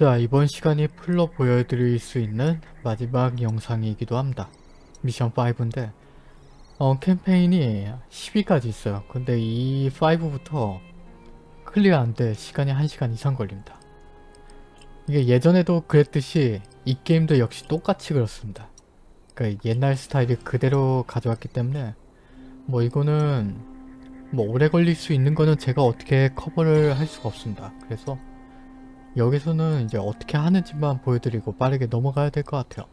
자 이번 시간이 full로 보여드릴 수 있는 마지막 영상이기도 합니다. 미션 5인데 어, 캠페인이 10위까지 있어요. 근데 이 5부터 clear하는 데 시간이 1시간 이상 걸립니다. 이게 예전에도 그랬듯이 이 게임도 역시 똑같이 그렇습니다. 그러니까 옛날 스타일이 그대로 가져왔기 때문에 뭐 이거는 뭐 오래 걸릴 수 있는 거는 제가 어떻게 커버를 할 수가 없습니다. 그래서 여기서는 이제 어떻게 하는지만 보여드리고 빠르게 넘어가야 될 것 같아요.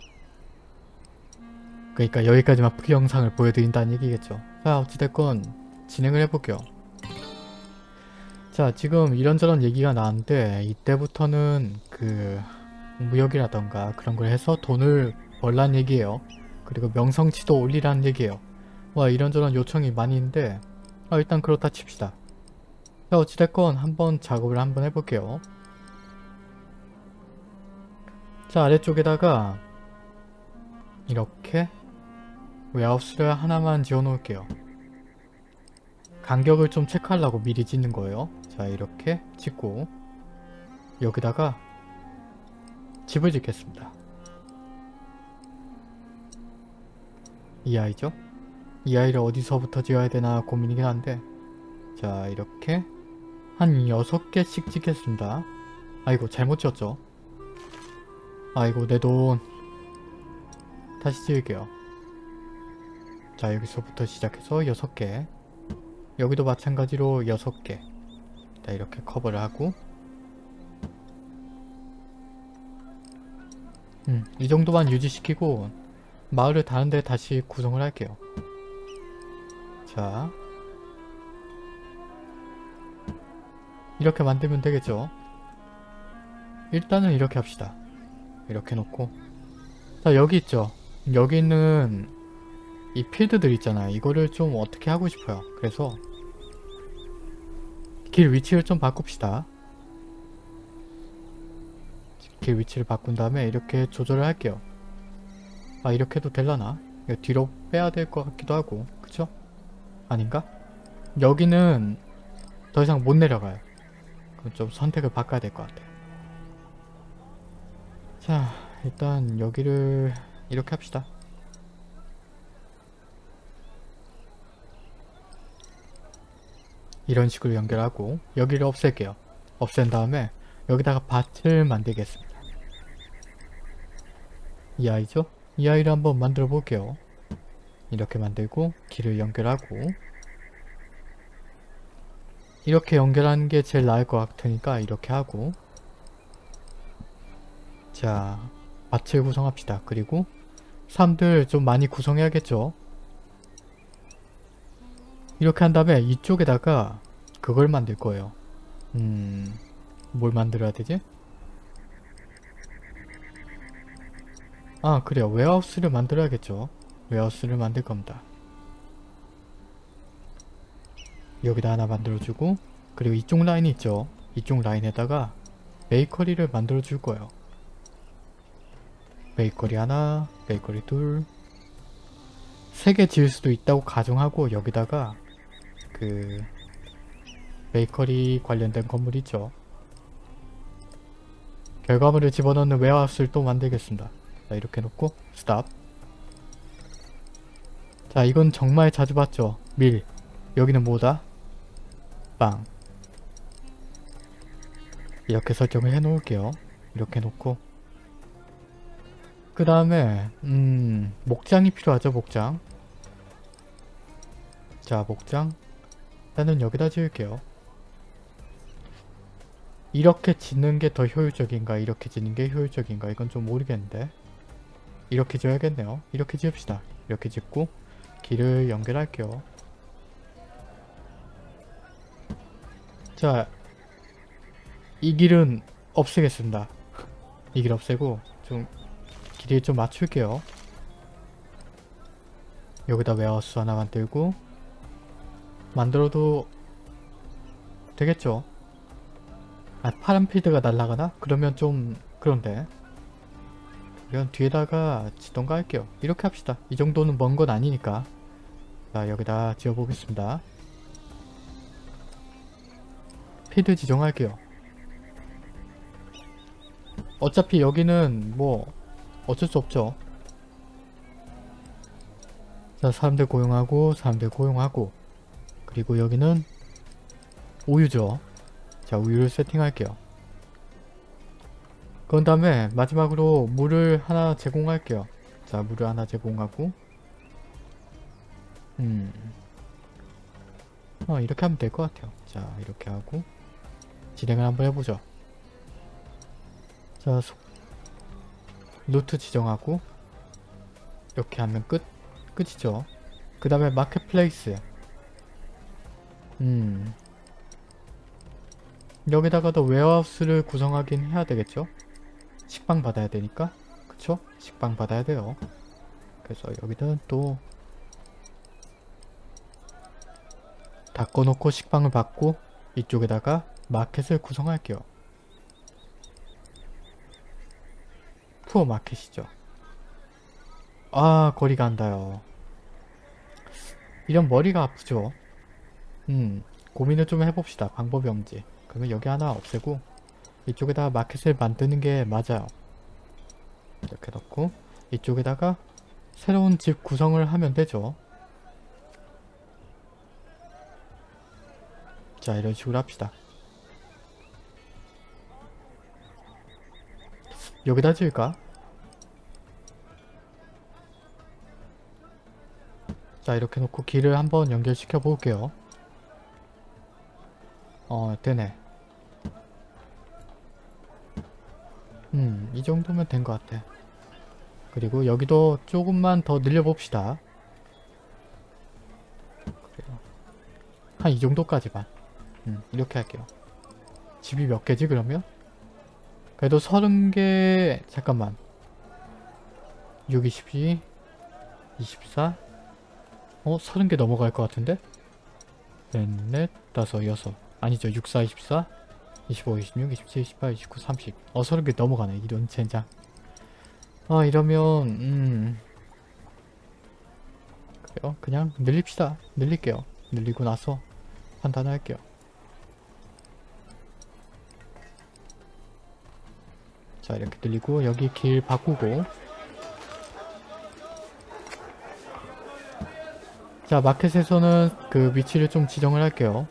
그러니까 여기까지만 그 영상을 보여드린다는 얘기겠죠. 자 어찌됐건 진행을 해볼게요. 자 지금 이런저런 얘기가 나왔는데 이때부터는 그 무역이라던가 그런 걸 해서 돈을 벌란 얘기예요. 그리고 명성치도 올리라는 얘기예요. 와 이런저런 요청이 많이 있는데 아, 일단 그렇다 칩시다. 자 어찌됐건 한번 작업을 한번 해볼게요. 자 아래쪽에다가 이렇게 웨하우스를 하나만 지어 놓을게요. 간격을 좀 체크하려고 미리 짓는 거예요. 자 이렇게 짓고 여기다가 집을 짓겠습니다. 이 아이죠? 이 아이를 어디서부터 지어야 되나 고민이긴 한데 자 이렇게 한 6개씩 짓겠습니다. 아이고 잘못 지었죠? 아이고 내 돈 다시 지을게요. 자 여기서부터 시작해서 6개 여기도 마찬가지로 6개 자 이렇게 커버를 하고 음, 이 정도만 유지시키고 마을을 다른 데 다시 구성을 할게요. 자 이렇게 만들면 되겠죠? 일단은 이렇게 합시다. 이렇게 놓고 자 여기 있죠? 여기 있는 이 필드들 있잖아요. 이거를 좀 어떻게 하고 싶어요. 그래서 길 위치를 좀 바꿉시다. 길 위치를 바꾼 다음에 이렇게 조절을 할게요. 아 이렇게 해도 될라나? 뒤로 빼야 될 것 같기도 하고 그쵸? 아닌가? 여기는 더 이상 못 내려가요. 그럼 좀 선택을 바꿔야 될 것 같아요. 자 일단 여기를 이렇게 합시다. 이런 식으로 연결하고 여기를 없앨게요. 없앤 다음에 여기다가 밭을 만들겠습니다. 이 아이죠? 이 아이를 한번 만들어 볼게요. 이렇게 만들고 길을 연결하고 이렇게 연결하는 게 제일 나을 것 같으니까 이렇게 하고 자 밭을 구성합시다. 그리고 사람들 좀 많이 구성해야겠죠? 이렇게 한 다음에 이쪽에다가 그걸 만들 거예요. 음... 뭘 만들어야 되지? 아 그래요. 웨하우스를 만들어야겠죠. 웨하우스를 만들 겁니다. 여기다 하나 만들어주고 그리고 이쪽 라인이 있죠. 이쪽 라인에다가 베이커리를 만들어 줄 거예요. 베이커리 하나, 베이커리 둘, 세 개 지을 수도 있다고 가정하고 여기다가 그 베이커리 관련된 건물 있죠. 결과물을 집어넣는 웨하우스를 또 만들겠습니다. 자 이렇게 놓고 스탑 자 이건 정말 자주 봤죠. 밀 여기는 뭐다? 빵 이렇게 설정을 해 놓을게요. 이렇게 놓고 그 다음에 음 목장이 필요하죠 목장 자 목장 일단은 여기다 지을게요. 이렇게 짓는 게 더 효율적인가 이렇게 짓는 게 효율적인가 이건 좀 모르겠는데 이렇게 지어야겠네요. 이렇게 지읍시다. 이렇게 짓고 길을 연결할게요. 자, 이 길은 없애겠습니다. 이 길 없애고 좀 길이 좀 맞출게요. 여기다 warehouse 하나 만들고 만들어도 되겠죠? 아 파란 필드가 날아가나? 그러면 좀 그런데 이건 뒤에다가 짓던가 할게요. 이렇게 합시다. 이 정도는 먼 건 아니니까 자 여기다 지어보겠습니다. 필드 지정할게요. 어차피 여기는 뭐 어쩔 수 없죠. 자 사람들 고용하고 사람들 고용하고 그리고 여기는 우유죠. 자 우유를 세팅할게요. 그런 다음에 마지막으로 물을 하나 제공할게요. 자 물을 하나 제공하고 음 어, 이렇게 하면 될 것 같아요. 자 이렇게 하고 진행을 한번 해보죠. 자 소- 루트 지정하고 이렇게 하면 끝 끝이죠. 그 다음에 marketplace 음 여기다가도 warehouse를 구성하긴 해야 되겠죠? 식빵 받아야 되니까 그쵸? 식빵 받아야 돼요. 그래서 여기는 또 닦아놓고 식빵을 받고 이쪽에다가 마켓을 구성할게요. 푸어 마켓이죠. 아 거리가 안닿요 이런 머리가 아프죠. 음 고민을 좀 해봅시다. 방법이 없지. 그러면 여기 하나 없애고 이쪽에다가 마켓을 만드는 게 맞아요. 이렇게 넣고 이쪽에다가 새로운 집 구성을 하면 되죠. 자 이런 식으로 합시다. 여기다 지을까? 자 이렇게 놓고 길을 한번 연결시켜 볼게요. 어 되네. 음, 이 정도면 된 것 같아. 그리고 여기도 조금만 더 늘려봅시다. 한 이 정도까지만. 음, 이렇게 할게요. 집이 몇 개지 그러면? 그래도 30개 잠깐만. 6, 22 24 어? 30개 넘어갈 것 같은데? 넷, 넷, 다섯, 여섯. 아니죠. 6, 4, 24 25, 26, 27, 28, 29, 30 어, 30개 넘어가네. 이런 젠장. 아 이러면 음. 그래요? 그냥 늘립시다. 늘릴게요. 늘리고 나서 판단할게요 자 이렇게 늘리고 여기 길 바꾸고 자 마켓에서는 그 위치를 좀 지정을 할게요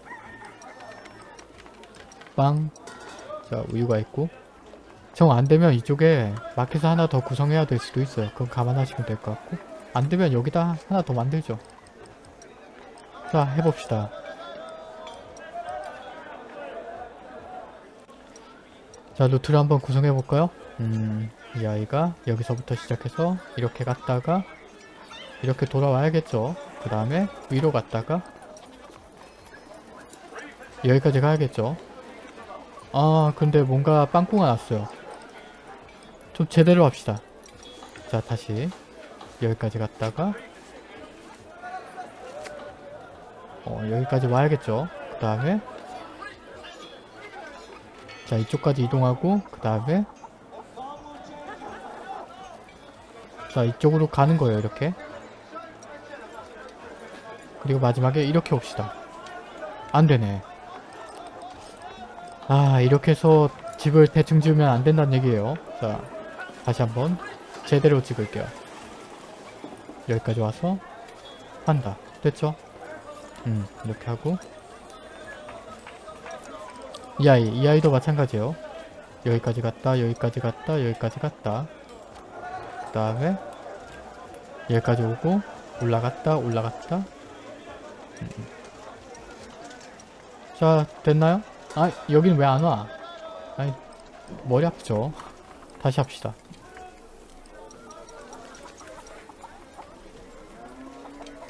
빵. 자, 우유가 있고. 정 안되면 이쪽에 마켓을 하나 더 구성해야 될 수도 있어요. 그건 감안하시면 될 것 같고. 안되면 여기다 하나 더 만들죠. 자, 해봅시다. 자, 루트를 한번 구성해 볼까요? 음, 이 아이가 여기서부터 시작해서 이렇게 갔다가 이렇게 돌아와야겠죠. 그 다음에 위로 갔다가 여기까지 가야겠죠. 아 근데 뭔가 빵꾸가 났어요 좀 제대로 합시다 자 다시 여기까지 갔다가 어 여기까지 와야겠죠 그 다음에 자 이쪽까지 이동하고 그 다음에 자 이쪽으로 가는 거예요 이렇게. 그리고 마지막에 이렇게 옵시다. 안되네. 아 이렇게 해서 집을 대충 지으면 안 된다는 얘기예요. 자 다시 한번 제대로 찍을게요. 여기까지 와서 한다. 됐죠? 음 이렇게 하고 이 아이 이 아이도 마찬가지예요 여기까지 갔다 여기까지 갔다 여기까지 갔다 그 다음에 여기까지 오고 올라갔다 올라갔다 음. 자 됐나요? 아 여긴 왜 안 와? 아니 머리 아프죠? 다시 합시다.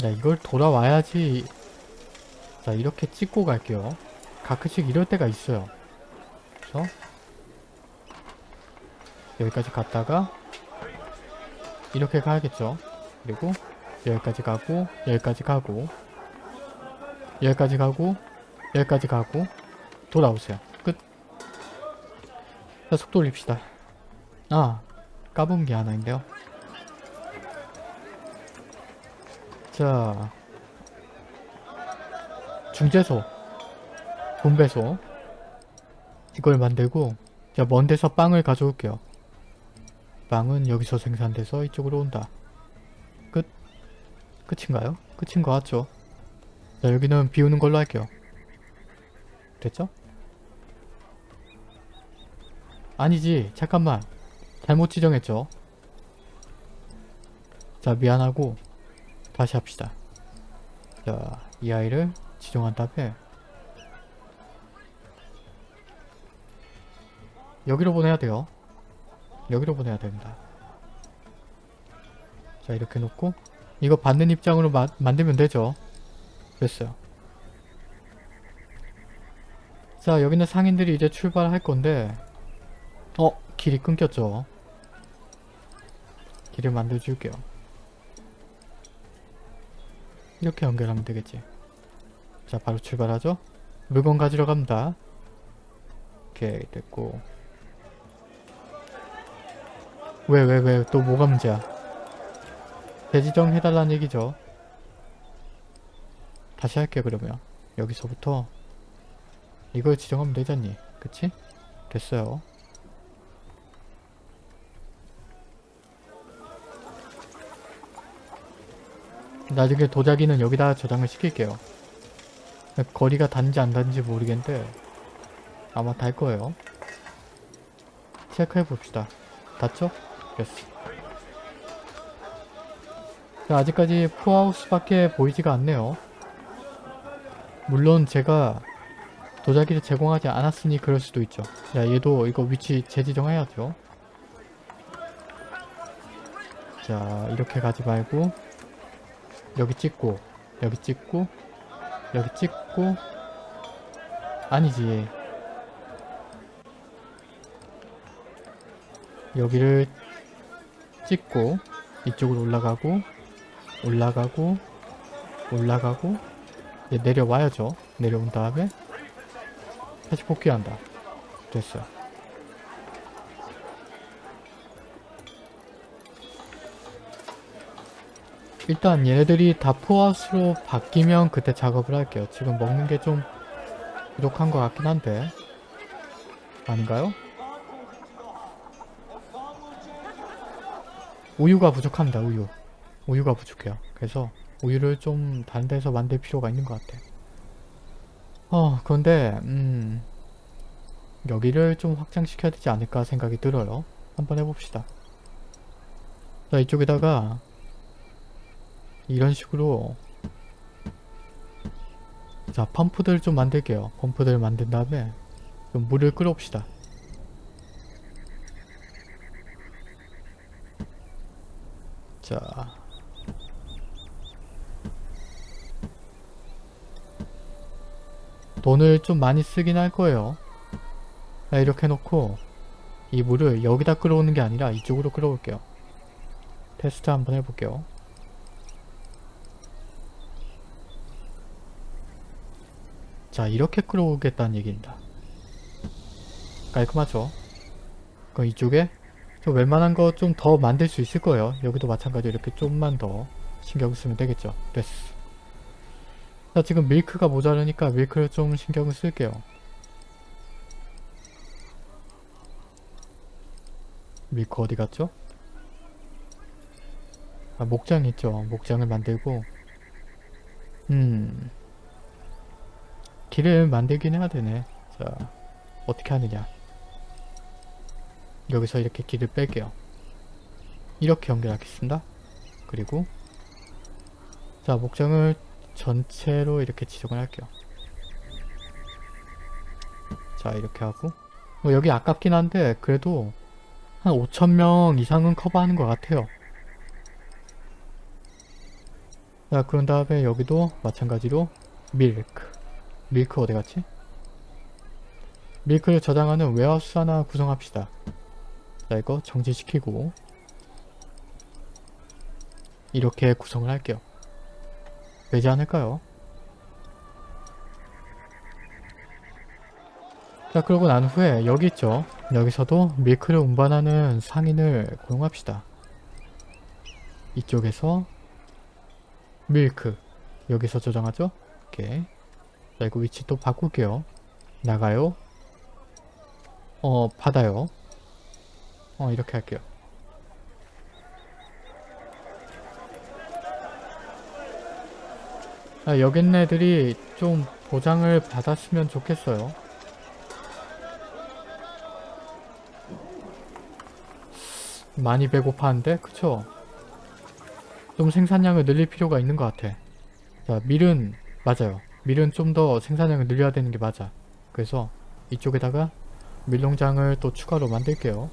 야 이걸 돌아와야지 자 이렇게 찍고 갈게요. 가끔씩 이럴 때가 있어요. 그래서 여기까지 갔다가 이렇게 가야겠죠. 그리고 여기까지 가고 여기까지 가고 여기까지 가고 여기까지 가고 돌아오세요. 끝. 자, 속도 올립시다. 아, 까본 게 하나 있는데요. 자, 중재소, 분배소 이걸 만들고 자, 먼 데서 빵을 가져올게요. 빵은 여기서 생산돼서 이쪽으로 온다. 끝? 끝인가요? 끝인 것 같죠? 자, 여기는 비우는 걸로 할게요. 됐죠? 아니지. 잠깐만. 잘못 지정했죠? 자, 미안하고 다시 합시다. 자, 이 아이를 지정한 다음에 여기로 보내야 돼요. 여기로 보내야 됩니다. 자 이렇게 놓고 이거 받는 입장으로 마, 만들면 되죠. 됐어요. 자 여기는 상인들이 이제 출발할 건데 어? 길이 끊겼죠. 길을 만들어 줄게요. 이렇게 연결하면 되겠지. 자 바로 출발하죠. 물건 가지러 갑니다. 오케이 됐고 왜 왜 왜? 또 뭐가 문제야? 재지정 해달라는 얘기죠. 다시 할게 그러면. 여기서부터. 이걸 지정하면 되잖니? 그치? 됐어요. 나중에 도자기는 여기다 저장을 시킬게요. 거리가 닿는지 안 닿는지 모르겠는데 아마 닿을 거예요. 체크해 봅시다. 닿죠? 됐어. 자, 아직까지 포하우스밖에 보이지가 않네요. 물론 제가 도자기를 제공하지 않았으니 그럴 수도 있죠. 자, 얘도 이거 위치 재지정해야죠. 자, 이렇게 가지 말고 여기 찍고 여기 찍고 여기 찍고 아니지. 여기를 찍고 이쪽으로 올라가고 올라가고 올라가고 내려와야죠. 내려온 다음에 다시 복귀한다. 됐어요. 일단 얘네들이 다 포화수로 바뀌면 그때 작업을 할게요. 지금 먹는 게 좀 부족한 것 같긴 한데. 아닌가요? 우유가 부족합니다 우유. 우유가 부족해요. 그래서 우유를 좀 다른 데서 만들 필요가 있는 것 같아 어 그런데 음 여기를 좀 확장시켜야 되지 않을까 생각이 들어요. 한번 해봅시다. 자 이쪽에다가 이런 식으로 자 펌프들 좀 만들게요. 펌프들 만든 다음에 좀 물을 끌어옵시다 자. 돈을 좀 많이 쓰긴 할 거예요. 자, 이렇게 해놓고 이 물을 여기다 끌어오는 게 아니라 이쪽으로 끌어올게요. 테스트 한번 해볼게요. 자 이렇게 끌어오겠다는 얘기입니다. 깔끔하죠? 그럼 이쪽에 좀 웬만한 거 좀 더 만들 수 있을 거예요. 여기도 마찬가지로 이렇게 좀만 더 신경 쓰면 되겠죠. 됐어. 자 지금 밀크가 모자르니까 밀크를 좀 신경을 쓸게요. 밀크 어디 갔죠? 아 목장 있죠. 목장을 만들고 음 길을 만들긴 해야 되네. 자 어떻게 하느냐 여기서 이렇게 길을 뺄게요. 이렇게 연결하겠습니다. 그리고 자 목장을 전체로 이렇게 지정을 할게요. 자 이렇게 하고 뭐 여기 아깝긴 한데 그래도 한 5천명 이상은 커버하는 것 같아요. 자 그런 다음에 여기도 마찬가지로 밀크 밀크 어디갔지? 밀크를 저장하는 warehouse 하나 구성합시다. 자 이거 정지시키고 이렇게 구성을 할게요. 되지 않을까요? 자 그러고 난 후에 여기 있죠. 여기서도 밀크를 운반하는 상인을 고용합시다. 이쪽에서 밀크 여기서 저장하죠. 오케이. 자 이거 위치 또 바꿀게요. 나가요. 어 받아요 어 이렇게 할게요. 아, 애들이 좀 보장을 받았으면 좋겠어요. 많이 배고파한데? 그쵸? 좀 생산량을 늘릴 필요가 있는 것 같아. 자 밀은 맞아요. 밀은 좀 더 생산량을 늘려야 되는 게 맞아. 그래서 이쪽에다가 밀농장을 또 추가로 만들게요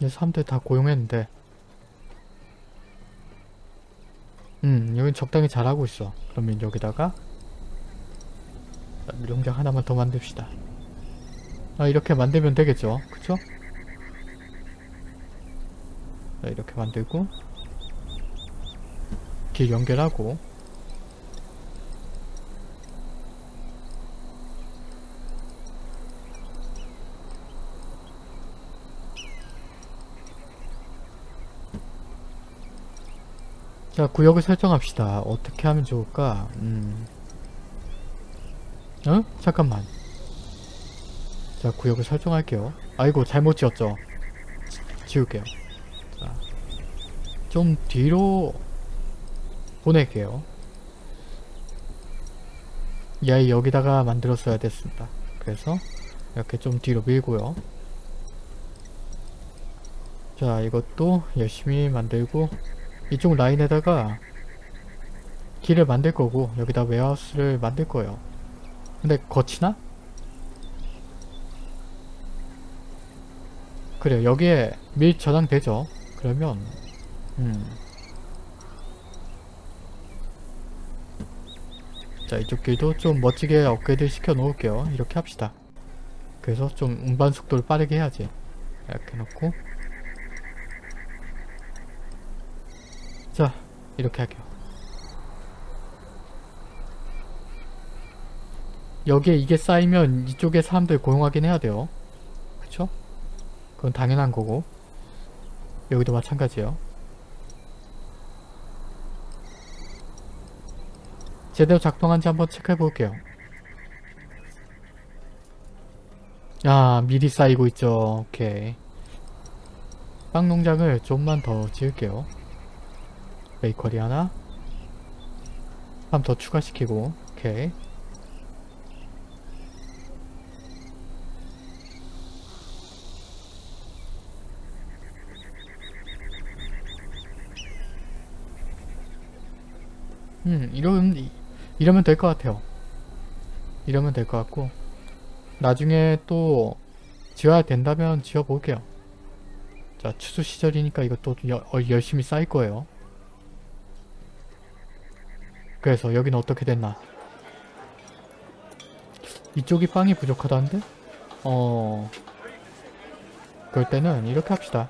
이제 사람들 다 고용했는데. 음 여긴 적당히 잘하고 있어. 그러면 여기다가 자, 밀농장 하나만 더 만듭시다. 아 이렇게 만들면 되겠죠? 그쵸? 자, 이렇게 만들고 길 연결하고 자 구역을 설정합시다. 어떻게 하면 좋을까? 음. 어? 잠깐만. 자 구역을 설정할게요. 아이고 잘못 지었죠? 지- 지울게요. 자, 좀 뒤로 보낼게요. 야이 여기다가 만들었어야 됐습니다. 그래서 이렇게 좀 뒤로 밀고요. 자 이것도 열심히 만들고 이쪽 라인에다가 길을 만들 거고 여기다 웨하우스를 만들 거예요. 근데 거치나? 그래요. 여기에 밀 저장되죠. 그러면 음. 자 이쪽 길도 좀 멋지게 업그레이드 시켜 놓을게요. 이렇게 합시다. 그래서 좀 운반 속도를 빠르게 해야지. 이렇게 놓고 자 이렇게 할게요. 여기에 이게 쌓이면 이쪽에 사람들 고용하긴 해야 돼요. 그쵸? 그건 당연한 거고. 여기도 마찬가지예요. 제대로 작동한지 한번 체크해 볼게요. 아 미리 쌓이고 있죠. 오케이. 빵 농장을 좀만 더 지을게요 베이커리 하나. 한 더 추가시키고 오케이. 음 이러면 이러면 될 것 같아요. 이러면 될 것 같고 나중에 또 지어야 된다면 지어 볼게요. 자 추수 시절이니까 이것도 여, 어, 열심히 쌓일 거예요 그래서 여기는 어떻게 됐나? 이쪽이 빵이 부족하다는데? 어... 그럴 때는 이렇게 합시다.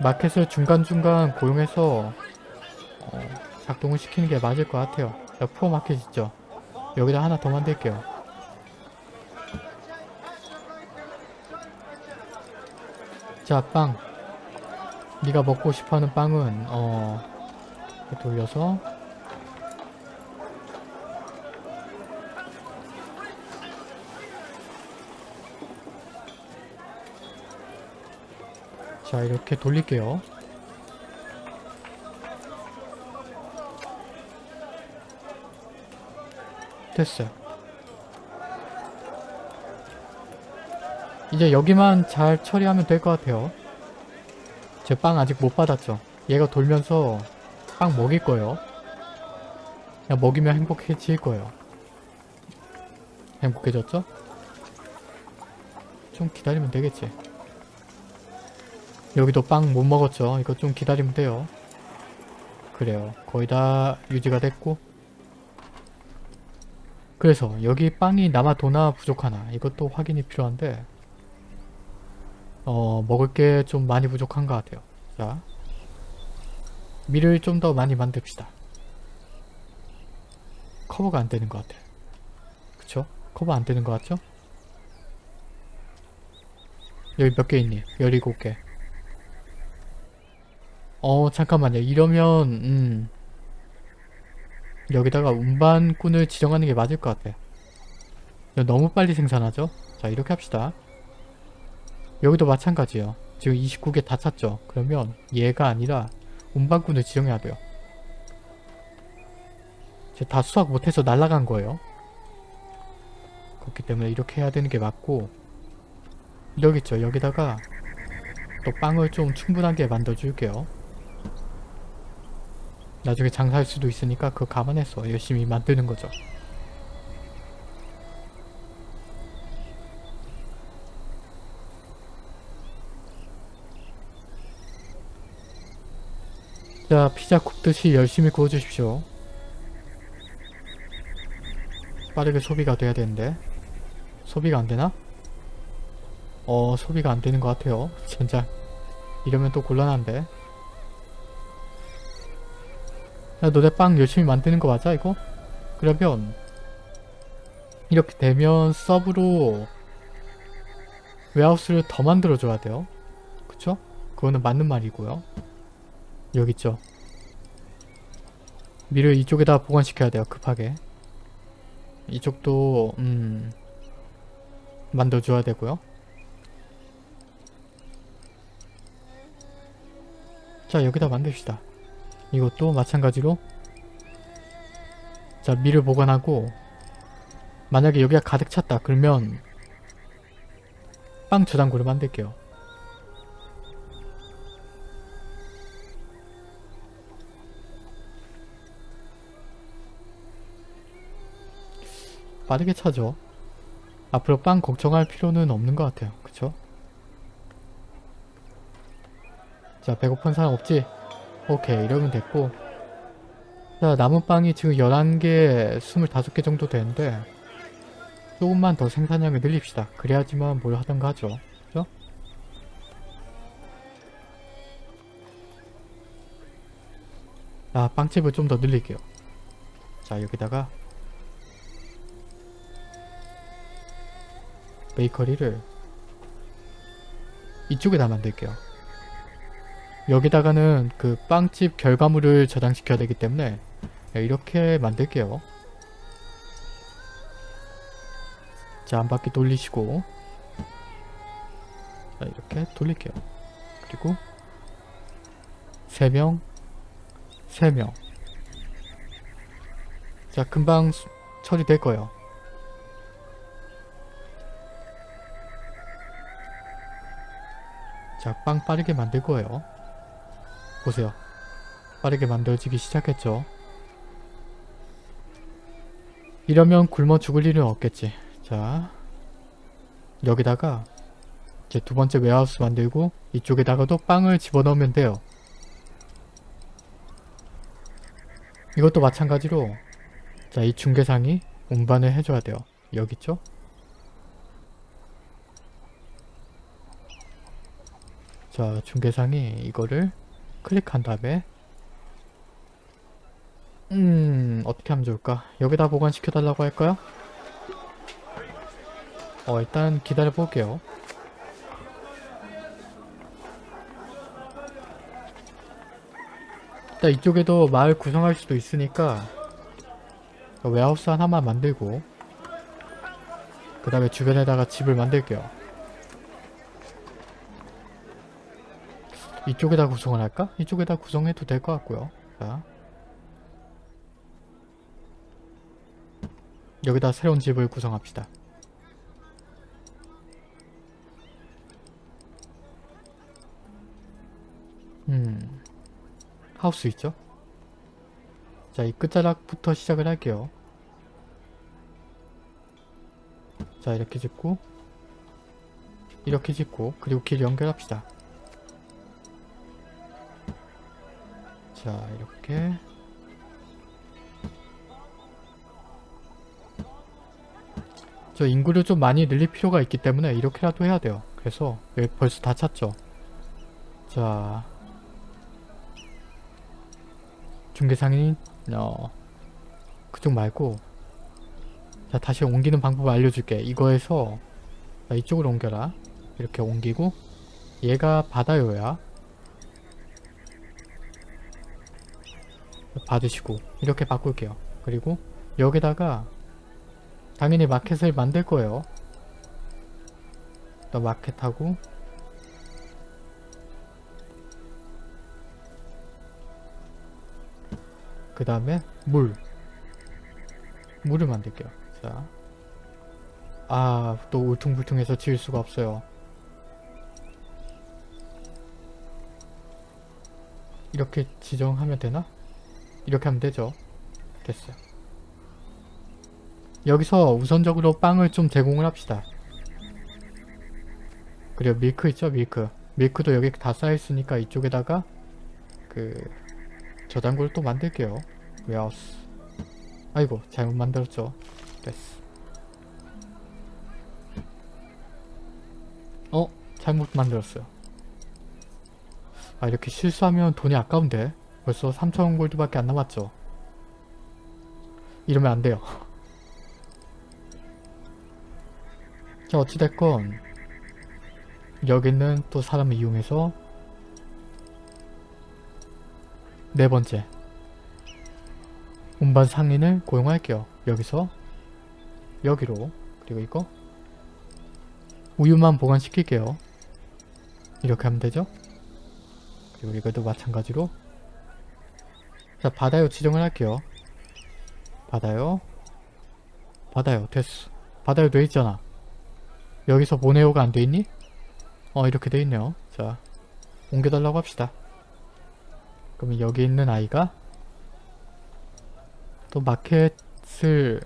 마켓을 중간중간 고용해서 어, 작동을 시키는 게 맞을 것 같아요. 자, 푸어 마켓 있죠? 여기다 하나 더 만들게요. 자 빵. 네가 먹고 싶어하는 빵은 어 돌려서 자 이렇게 돌릴게요. 됐어요. 이제 여기만 잘 처리하면 될 것 같아요. 제 빵 아직 못 받았죠. 얘가 돌면서 빵 먹일 거예요. 그냥 먹이면 행복해질 거예요. 행복해졌죠? 좀 기다리면 되겠지 여기도 빵 못 먹었죠. 이거 좀 기다리면 돼요. 그래요. 거의 다 유지가 됐고. 그래서 여기 빵이 남아 도나 부족하나? 이것도 확인이 필요한데 어 먹을 게 좀 많이 부족한 것 같아요. 자 밀을 좀 더 많이 만듭시다. 커버가 안 되는 것 같아 그쵸? 커버 안 되는 것 같죠? 여기 몇 개 있니? 17개 어 잠깐만요 이러면 음 여기다가 운반꾼을 지정하는 게 맞을 것 같아. 너무 빨리 생산하죠? 자 이렇게 합시다. 여기도 마찬가지예요. 지금 29개 다 찼죠? 그러면 얘가 아니라 운반꾼을 지정해야 돼요. 다 수확 못해서 날아간 거예요. 그렇기 때문에 이렇게 해야 되는 게 맞고 여기 있죠. 여기다가 또 빵을 좀 충분하게 만들어줄게요. 나중에 장사할 수도 있으니까 그거 감안해서 열심히 만드는 거죠. 자, 피자 굽듯이 열심히 구워주십시오. 빠르게 소비가 돼야 되는데 소비가 안되나? 어 소비가 안되는 것 같아요 진짜 이러면 또 곤란한데 야 너네 빵 열심히 만드는 거 맞아 이거? 그러면 이렇게 되면 서브로 웨하우스를 더 만들어줘야 돼요. 그쵸? 그거는 맞는 말이고요. 여기 있죠? 미를 이쪽에다 보관시켜야 돼요 급하게. 이쪽도 음 만들어줘야 되고요. 자 여기다 만듭시다 이것도 마찬가지로 자 밀을 보관하고 만약에 여기가 가득 찼다 그러면 빵 저장고를 만들게요 빠르게 차죠 앞으로 빵 걱정할 필요는 없는 것 같아요 그쵸? 자 배고픈 사람 없지? 오케이 이러면 됐고 자 남은 빵이 지금 11개 25개 정도 되는데 조금만 더 생산량을 늘립시다 그래야지만 뭘 하던가 하죠 그죠? 아 빵집을 좀 더 늘릴게요 자 여기다가 베이커리를 이쪽에다 만들게요. 여기다가는 그 빵집 결과물을 저장시켜야 되기 때문에 이렇게 만들게요. 자, 한 바퀴 돌리시고 자, 이렇게 돌릴게요. 그리고 3명 3명 자, 금방 수- 처리될 거예요. 자, 빵 빠르게 만들 거예요. 보세요. 빠르게 만들어지기 시작했죠. 이러면 굶어 죽을 일은 없겠지. 자, 여기다가 이제 두 번째 웨하우스 만들고 이쪽에다가도 빵을 집어넣으면 돼요. 이것도 마찬가지로 자, 이 중개상이 운반을 해줘야 돼요. 여기 있죠? 자 중개상이 이거를 클릭한 다음에. 음 어떻게 하면 좋을까? 여기다 보관시켜 달라고 할까요? 어 일단 기다려 볼게요. 일단 이쪽에도 마을 구성할 수도 있으니까 웨하우스 하나만 만들고 그 다음에 주변에다가 집을 만들게요 이쪽에다 구성을 할까? 이쪽에다 구성해도 될 것 같고요. 자. 여기다 새로운 집을 구성합시다. 음. 하우스 있죠? 자, 이 끝자락부터 시작을 할게요. 자, 이렇게 짓고 이렇게 짓고 그리고 길 연결합시다. 자 이렇게. 저 인구를 좀 많이 늘릴 필요가 있기 때문에 이렇게라도 해야 돼요. 그래서 여기 벌써 다 찼죠. 자. 중개상인 어 그쪽 말고. 자 다시 옮기는 방법을 알려줄게. 이거에서 자, 이쪽으로 옮겨라. 이렇게 옮기고 얘가 바다요야 받으시고 이렇게 바꿀게요. 그리고 여기다가 당연히 마켓을 만들 거예요. 또 마켓하고 그 다음에 물 물을 만들게요. 자, 아 또 울퉁불퉁해서 지을 수가 없어요. 이렇게 지정하면 되나? 이렇게 하면 되죠. 됐어요. 여기서 우선적으로 빵을 좀 제공을 합시다. 그리고 밀크 있죠? 밀크. 밀크도 여기 다 쌓여있으니까 이쪽에다가 그 저장고를 또 만들게요. 웨하우스. 아이고 잘못 만들었죠. 됐어. 어? 잘못 만들었어요. 아 이렇게 실수하면 돈이 아까운데 벌써 3,000원 골드밖에 안 남았죠. 이러면 안 돼요. 자 어찌됐건 여기는 또 사람을 이용해서 네 번째 운반 상인을 고용할게요. 여기서 여기로 그리고 이거 우유만 보관시킬게요. 이렇게 하면 되죠? 그리고 이것도 마찬가지로 자 바다요 지정을 할게요. 바다요 바다요 됐어. 바다요 돼있잖아. 여기서 모네오가 안 돼있니? 어 이렇게 돼있네요. 자 옮겨달라고 합시다. 그러면 여기 있는 아이가 또 마켓을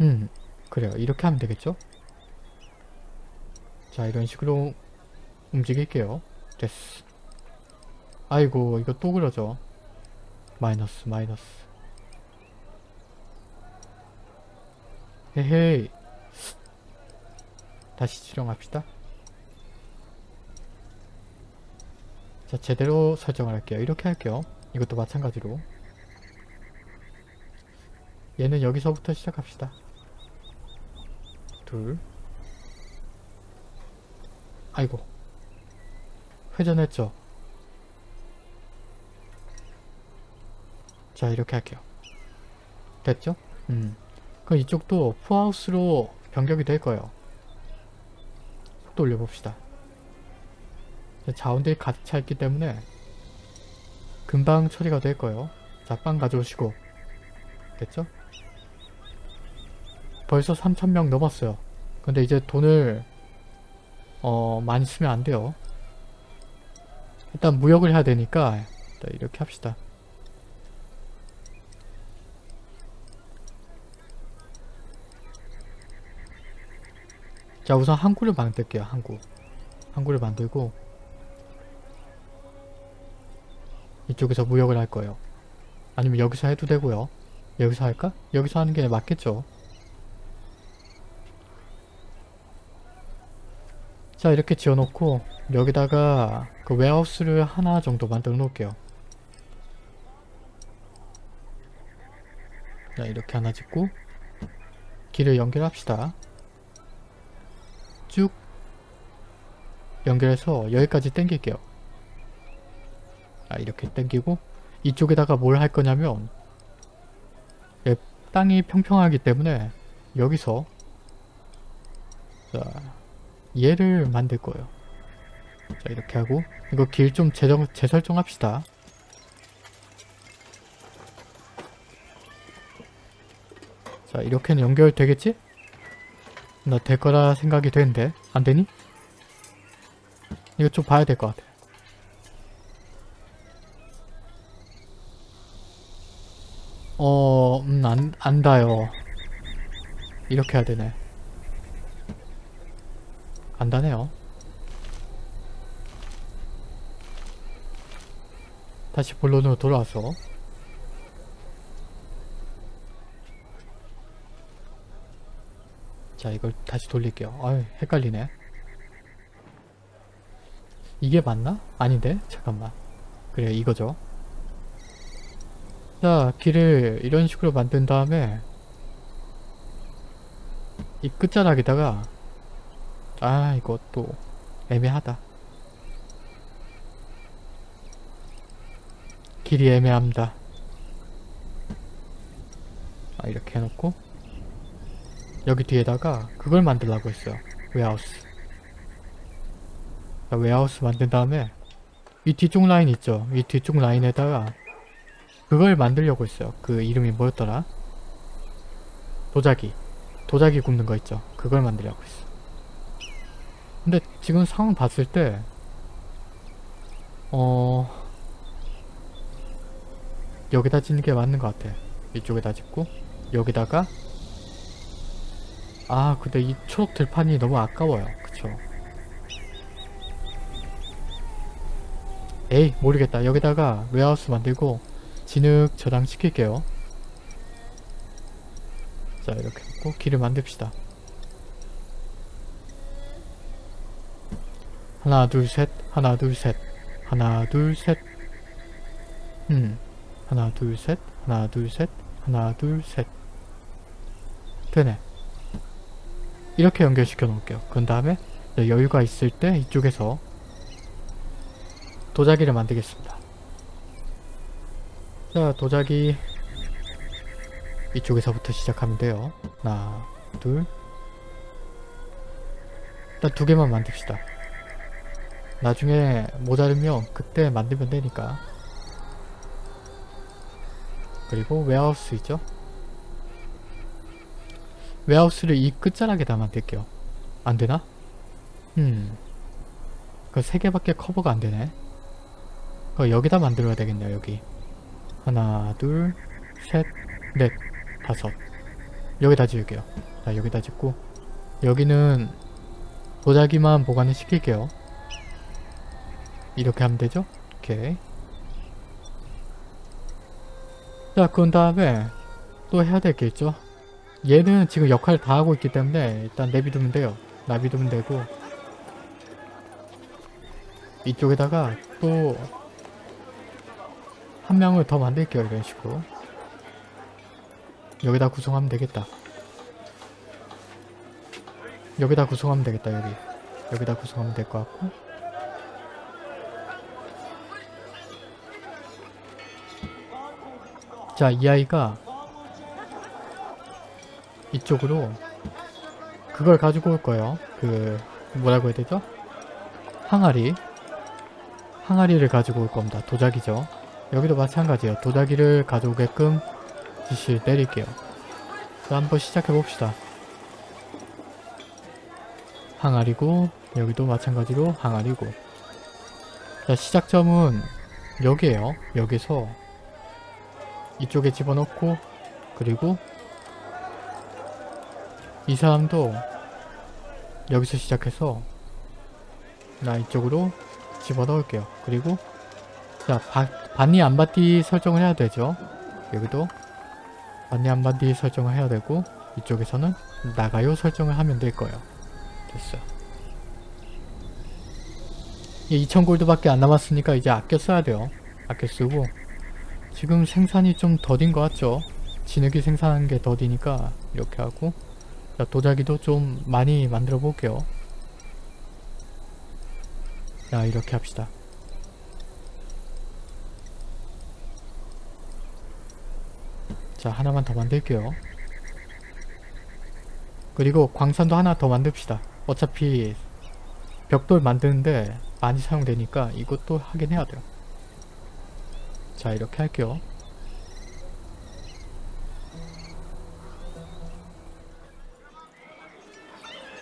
음 그래요 이렇게 하면 되겠죠 자 이런 식으로 움직일게요 됐어 아이고 이거 또 그러죠 마이너스 마이너스. 헤헤이. 다시 지정합시다. 자 제대로 설정을 할게요. 이렇게 할게요. 이것도 마찬가지로. 얘는 여기서부터 시작합시다. 둘. 아이고. 회전했죠 자 이렇게 할게요 됐죠? 음 그럼 이쪽도 푸하우스로 변경이 될 거예요 속도 올려봅시다 자원들이 가득 차 있기 때문에 금방 처리가 될 거예요. 자, 빵 가져오시고 됐죠? 벌써 3,000명 넘었어요. 근데 이제 돈을 어 많이 쓰면 안 돼요. 일단 무역을 해야 되니까 이렇게 합시다. 자 우선 항구를 만들게요. 항구. 항구를 만들고 이쪽에서 무역을 할 거예요. 아니면 여기서 해도 되고요. 여기서 할까? 여기서 하는 게 맞겠죠. 자 이렇게 지어놓고 여기다가 그 웨하우스를 하나 정도 만들어 놓을게요. 자 이렇게 하나 짓고 길을 연결합시다. 쭉 연결해서 여기까지 당길게요. 아, 이렇게 당기고 이쪽에다가 뭘 할 거냐면 예, 땅이 평평하기 때문에 여기서 자 얘를 만들 거예요. 자 이렇게 하고 이거 길 좀 재설정합시다. 자 이렇게는 연결되겠지? 나 될 거라 생각이 되는데 안 되니? 이거 좀 봐야 될 것 같아. 어, 음, 안, 안 닿아요. 이렇게 해야 되네. 안 닿네요. 다시 본론으로 돌아와서 자 이걸 다시 돌릴게요. 아유 헷갈리네. 이게 맞나? 아닌데? 잠깐만. 그래 이거죠. 자 길을 이런 식으로 만든 다음에 이 끝자락에다가 아 이것도 애매하다 길이 애매합니다. 아, 이렇게 해놓고 여기 뒤에다가 그걸 만들라고 했어요. warehouse. 자, warehouse 만든 다음에 이 뒤쪽 라인 있죠? 이 뒤쪽 라인에다가 그걸 만들려고 했어요. 그 이름이 뭐였더라? 도자기. 도자기 굽는 거 있죠? 그걸 만들려고 했어. 근데 지금 상황 봤을 때 어... 여기다 짓는 게 맞는 것 같아. 이쪽에다 짓고 여기다가 아 근데 이 초록 들판이 너무 아까워요. 그쵸? 에이 모르겠다. 여기다가 웨하우스 만들고 진흙 저장 시킬게요. 자 이렇게 놓고 길을 만듭시다. 하나 둘셋 하나 둘셋 하나 둘셋 음. 하나 둘셋 하나 둘셋 하나 둘셋 되네 이렇게 연결시켜 놓을게요. 그 다음에 여유가 있을 때 이쪽에서 도자기를 만들겠습니다. 자 도자기 이쪽에서부터 시작하면 돼요. 하나 둘. 일단 두 개만 만듭시다. 나중에 모자르면 그때 만들면 되니까. 그리고 웨하우스 있죠? 웨하우스를 이 끝자락에다 만들게요. 안되나? 음. 그 세 개밖에 커버가 안 되네. 그 여기다 만들어야 되겠네요, 여기. 하나, 둘, 셋, 넷, 다섯. 여기다 지을게요. 자, 여기다 짓고 여기는 도자기만 보관을 시킬게요. 이렇게 하면 되죠? 오케이. 자, 그런 다음에 또 해야 될 게 있죠. 얘는 지금 역할을 다 하고 있기 때문에 일단 내비두면 돼요. 내비두면 되고 이쪽에다가 또 한 명을 더 만들게요. 이런 식으로 여기다 구성하면 되겠다. 여기다 구성하면 되겠다. 여기 여기다 구성하면 될 것 같고 자, 이 아이가 이쪽으로 그걸 가지고 올 거예요. 그 뭐라고 해야 되죠? 항아리 항아리를 가지고 올 겁니다. 도자기죠. 여기도 마찬가지예요. 도자기를 가져오게끔 지시를 내릴게요. 자, 한번 시작해 봅시다. 항아리고 여기도 마찬가지로 항아리고 자, 시작점은 여기에요. 여기서 이쪽에 집어넣고 그리고 이 사람도 여기서 시작해서 나 이쪽으로 집어넣을게요. 그리고 자 바, 반니 안바디 설정을 해야 되죠. 여기도 반니 안바디 설정을 해야 되고 이쪽에서는 나가요 설정을 하면 될 거예요. 됐어요. 2000골드밖에 안 남았으니까 이제 아껴 써야 돼요. 아껴 쓰고 지금 생산이 좀 더딘 것 같죠? 진흙이 생산한 게 더디니까 이렇게 하고 자, 도자기도 좀 많이 만들어 볼게요. 자 이렇게 합시다. 자 하나만 더 만들게요. 그리고 광산도 하나 더 만듭시다. 어차피 벽돌 만드는데 많이 사용되니까 이것도 하긴 해야 돼요. 자 이렇게 할게요.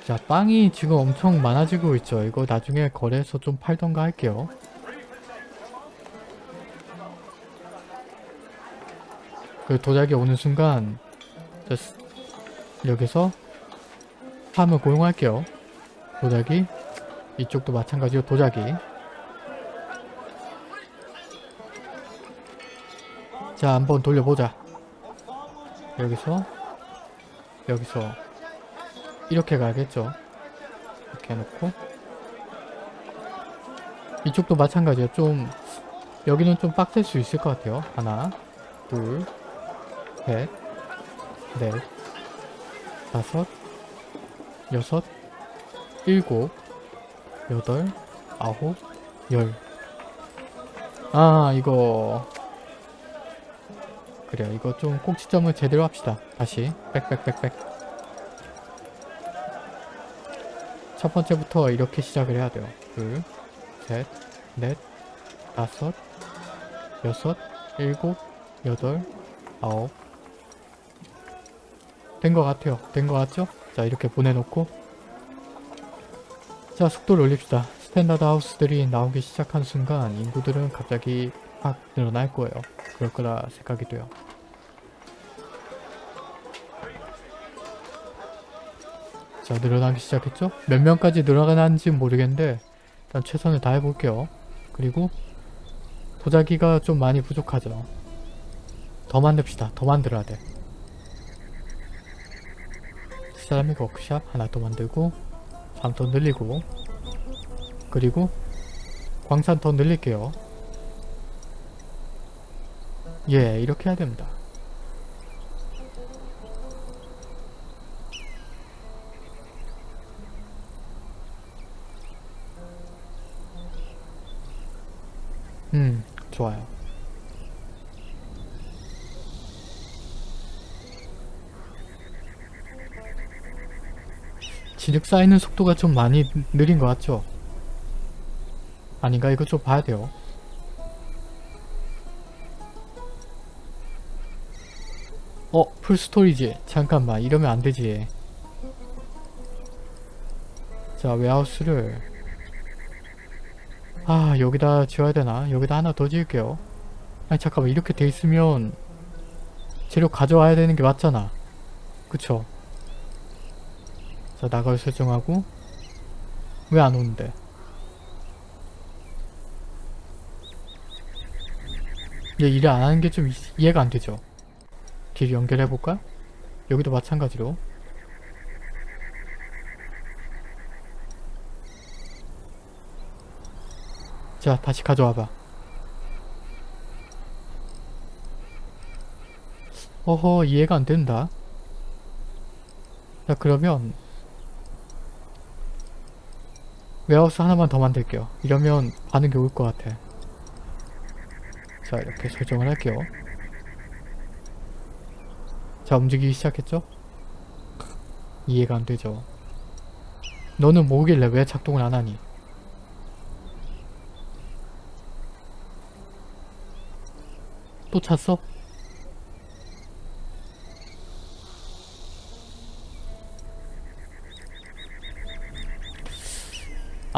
자 빵이 지금 엄청 많아지고 있죠. 이거 나중에 거래해서 좀 팔던가 할게요. 그 도자기 오는 순간 여기서 팜을 고용할게요. 도자기 이쪽도 마찬가지로 도자기 자 한번 돌려보자 여기서 여기서 이렇게 가야겠죠? 이렇게 해놓고. 이쪽도 마찬가지야 좀 여기는 좀 빡셀 수 있을 것 같아요. 하나 둘셋넷 다섯 여섯 일곱 여덟 아홉 열. 아 이거. 그래요. 이거 좀 꼭지점을 제대로 합시다. 다시. 빽빽빽빽 첫 번째부터 이렇게 시작을 해야 돼요. 둘, 셋, 넷, 다섯, 여섯, 일곱, 여덟, 아홉. 된 것 같아요. 된 것 같죠? 자 이렇게 보내놓고. 자 속도를 올립시다. standard house들이 나오기 시작한 순간 인구들은 갑자기 확 늘어날 거예요. 그럴 거라 생각이 돼요 자 늘어나기 시작했죠? 몇 명까지 늘어나는지 모르겠는데 일단 최선을 다해볼게요. 그리고 도자기가 좀 많이 부족하죠? 더 만듭시다. 더 만들어야 돼. 세라믹 워크샵 하나 더 만들고 3더 늘리고 그리고 광산 더 늘릴게요. 예 이렇게 해야 됩니다 진흙 쌓이는 속도가 좀 많이 느린 것 같죠? 아닌가? 이거 좀 봐야 돼요. 어? 풀스토리지? 잠깐만 이러면 안되지. 자 웨하우스를 아 여기다 지어야 되나? 여기다 하나 더 지을게요. 아니 잠깐만 이렇게 돼 있으면 재료 가져와야 되는 게 맞잖아. 그쵸? 자 나갈 설정하고 왜 안 오는데 얘 일을 안 하는 게 좀 이해가 안 되죠. 길 연결해 볼까? 여기도 마찬가지로. 자 다시 가져와봐. 어허 이해가 안 된다. 자 그러면 웨하우스 하나만 더 만들게요. 이러면 반응이 올 것 같아. 자 이렇게 설정을 할게요. 자 움직이기 시작했죠? 이해가 안 되죠. 너는 뭐길래 왜 작동을 안 하니? 또 찼어?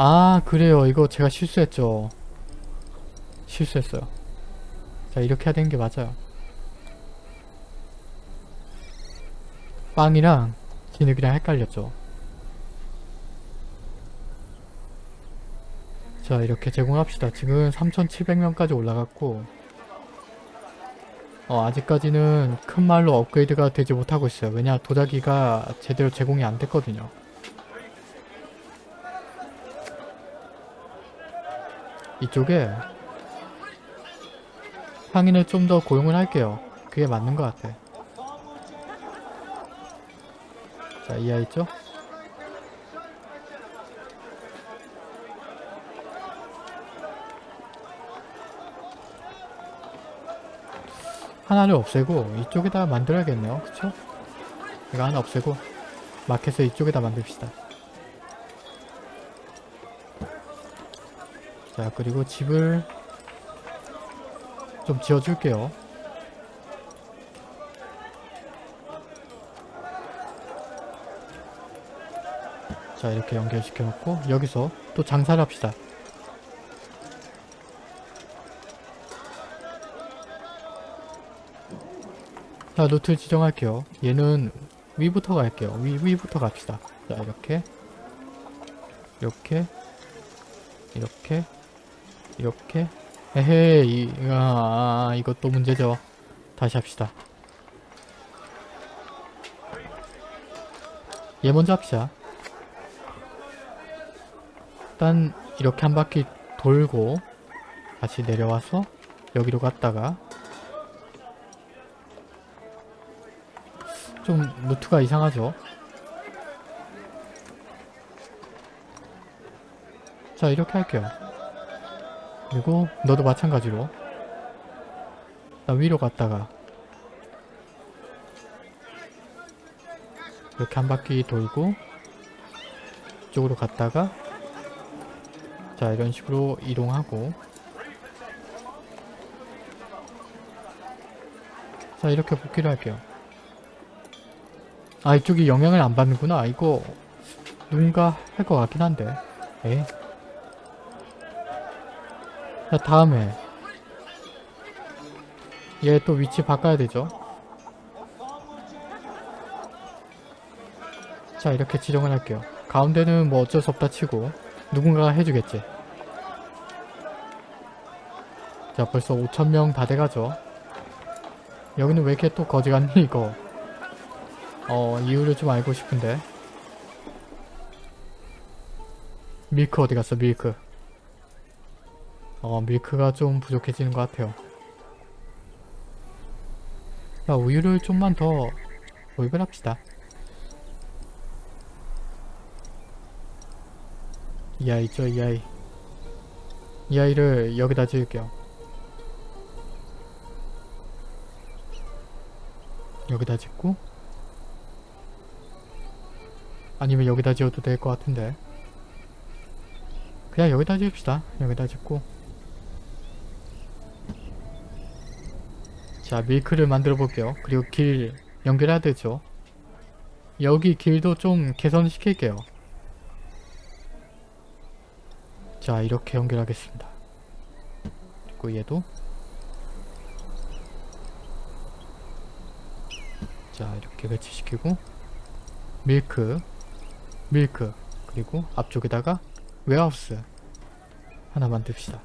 아 그래요. 이거 제가 실수했죠. 실수했어요. 자 이렇게 해야 되는 게 맞아요. 빵이랑 진흙이랑 헷갈렸죠. 자 이렇게 제공합시다. 지금 3700명까지 올라갔고 어 아직까지는 큰 말로 업그레이드가 되지 못하고 있어요. 왜냐 도자기가 제대로 제공이 안 됐거든요 이쪽에 상인을 좀 더 고용을 할게요. 그게 맞는 것 같아. 자, 이해 있죠? 하나를 없애고 이쪽에다 만들어야겠네요. 그쵸? 이거 하나 없애고 마켓을 이쪽에다 만듭시다. 자 그리고 집을 좀 지어줄게요. 자 이렇게 연결시켜 놓고 여기서 또 장사를 합시다. 자 노트를 지정할게요. 얘는 위부터 갈게요. 위, 위부터 갑시다. 자 이렇게 이렇게 이렇게 이렇게? 에헤이 아, 이것도 문제죠. 다시 합시다. 얘 먼저 합시다. 일단 이렇게 한 바퀴 돌고 다시 내려와서 여기로 갔다가 좀 루트가 이상하죠? 자 이렇게 할게요 그리고 너도 마찬가지로 자, 위로 갔다가 이렇게 한 바퀴 돌고 이쪽으로 갔다가 자 이런 식으로 이동하고 자 이렇게 복귀를 할게요. 아 이쪽이 영향을 안 받는구나. 이거 누군가 할 것 같긴 한데. 에? 자 다음에. 얘 또 위치 바꿔야 되죠? 자 이렇게 지정을 할게요. 가운데는 뭐 어쩔 수 없다 치고 누군가가 해주겠지. 자 벌써 5천명 다 돼가죠? 여기는 왜 이렇게 또 거지 같니 이거? 어 이유를 좀 알고 싶은데. 밀크 어디 갔어 밀크 어 밀크가 좀 부족해지는 것 같아요. 자 우유를 좀만 더 도입을 합시다. 이 아이 있죠 이 아이. 이 아이를 여기다 지을게요. 여기다 짓고 아니면 여기다 지어도 될 것 같은데. 그냥 여기다 지읍시다. 여기다 짓고 자 밀크를 만들어 볼게요. 그리고 길 연결해야 되죠? 여기 길도 좀 개선시킬게요. 자 이렇게 연결하겠습니다. 그리고 얘도. 자 이렇게 배치시키고. 밀크 밀크. 그리고 앞쪽에다가 웨하우스 하나 만듭시다.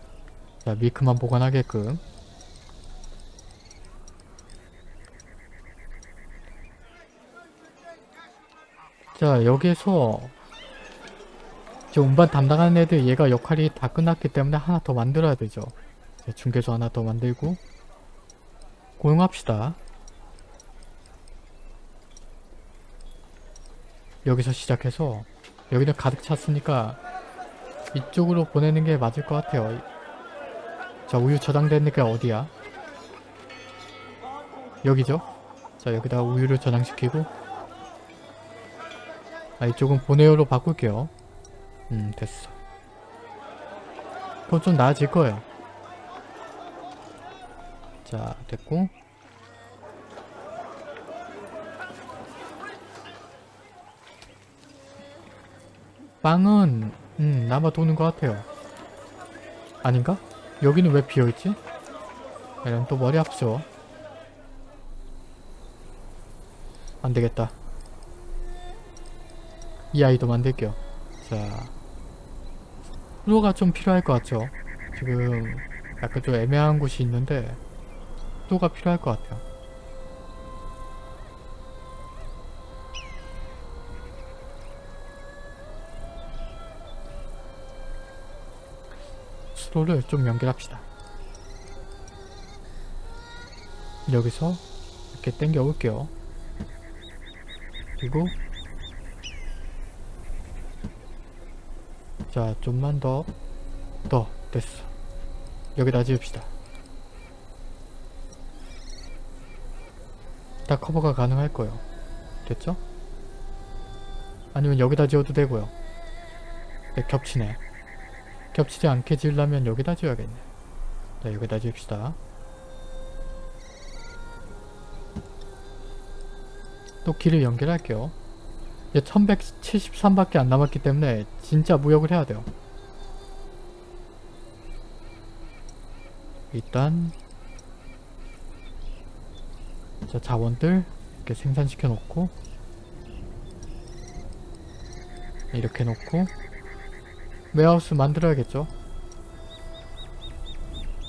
자 밀크만 보관하게끔 자 여기에서 저 운반 담당하는 애들 얘가 역할이 다 끝났기 때문에 하나 더 만들어야 되죠. 자, 중개소 하나 더 만들고 고용합시다. 여기서 시작해서 여기는 가득 찼으니까 이쪽으로 보내는 게 맞을 것 같아요. 자 우유 저장되니까 어디야? 여기죠? 자 여기다 우유를 저장시키고 아 이쪽은 보내요로 바꿀게요. 음 됐어. 그건 좀 나아질 거예요. 자 됐고. 빵은 음 남아 도는 것 같아요. 아닌가? 여기는 왜 비어있지? 이런 또 머리 아프죠. 안되겠다 이 아이도 만들게요. 자 수도가 좀 필요할 것 같죠? 지금 약간 좀 애매한 곳이 있는데 수도가 필요할 것 같아요? 수도를 좀 연결합시다. 여기서 이렇게 당겨 올게요. 그리고 자 좀만 더. 더. 됐어. 여기다 지읍시다. 다 커버가 가능할 거예요. 됐죠? 아니면 여기다 지어도 되고요. 네, 겹치네. 겹치지 않게 지으려면 여기다 지어야겠네. 자 여기다 지읍시다. 또 길을 연결할게요 이제 1173밖에 안 남았기 때문에 진짜 무역을 해야 돼요. 일단 자 자원들 이렇게 생산시켜 놓고 이렇게 놓고 warehouse 만들어야겠죠?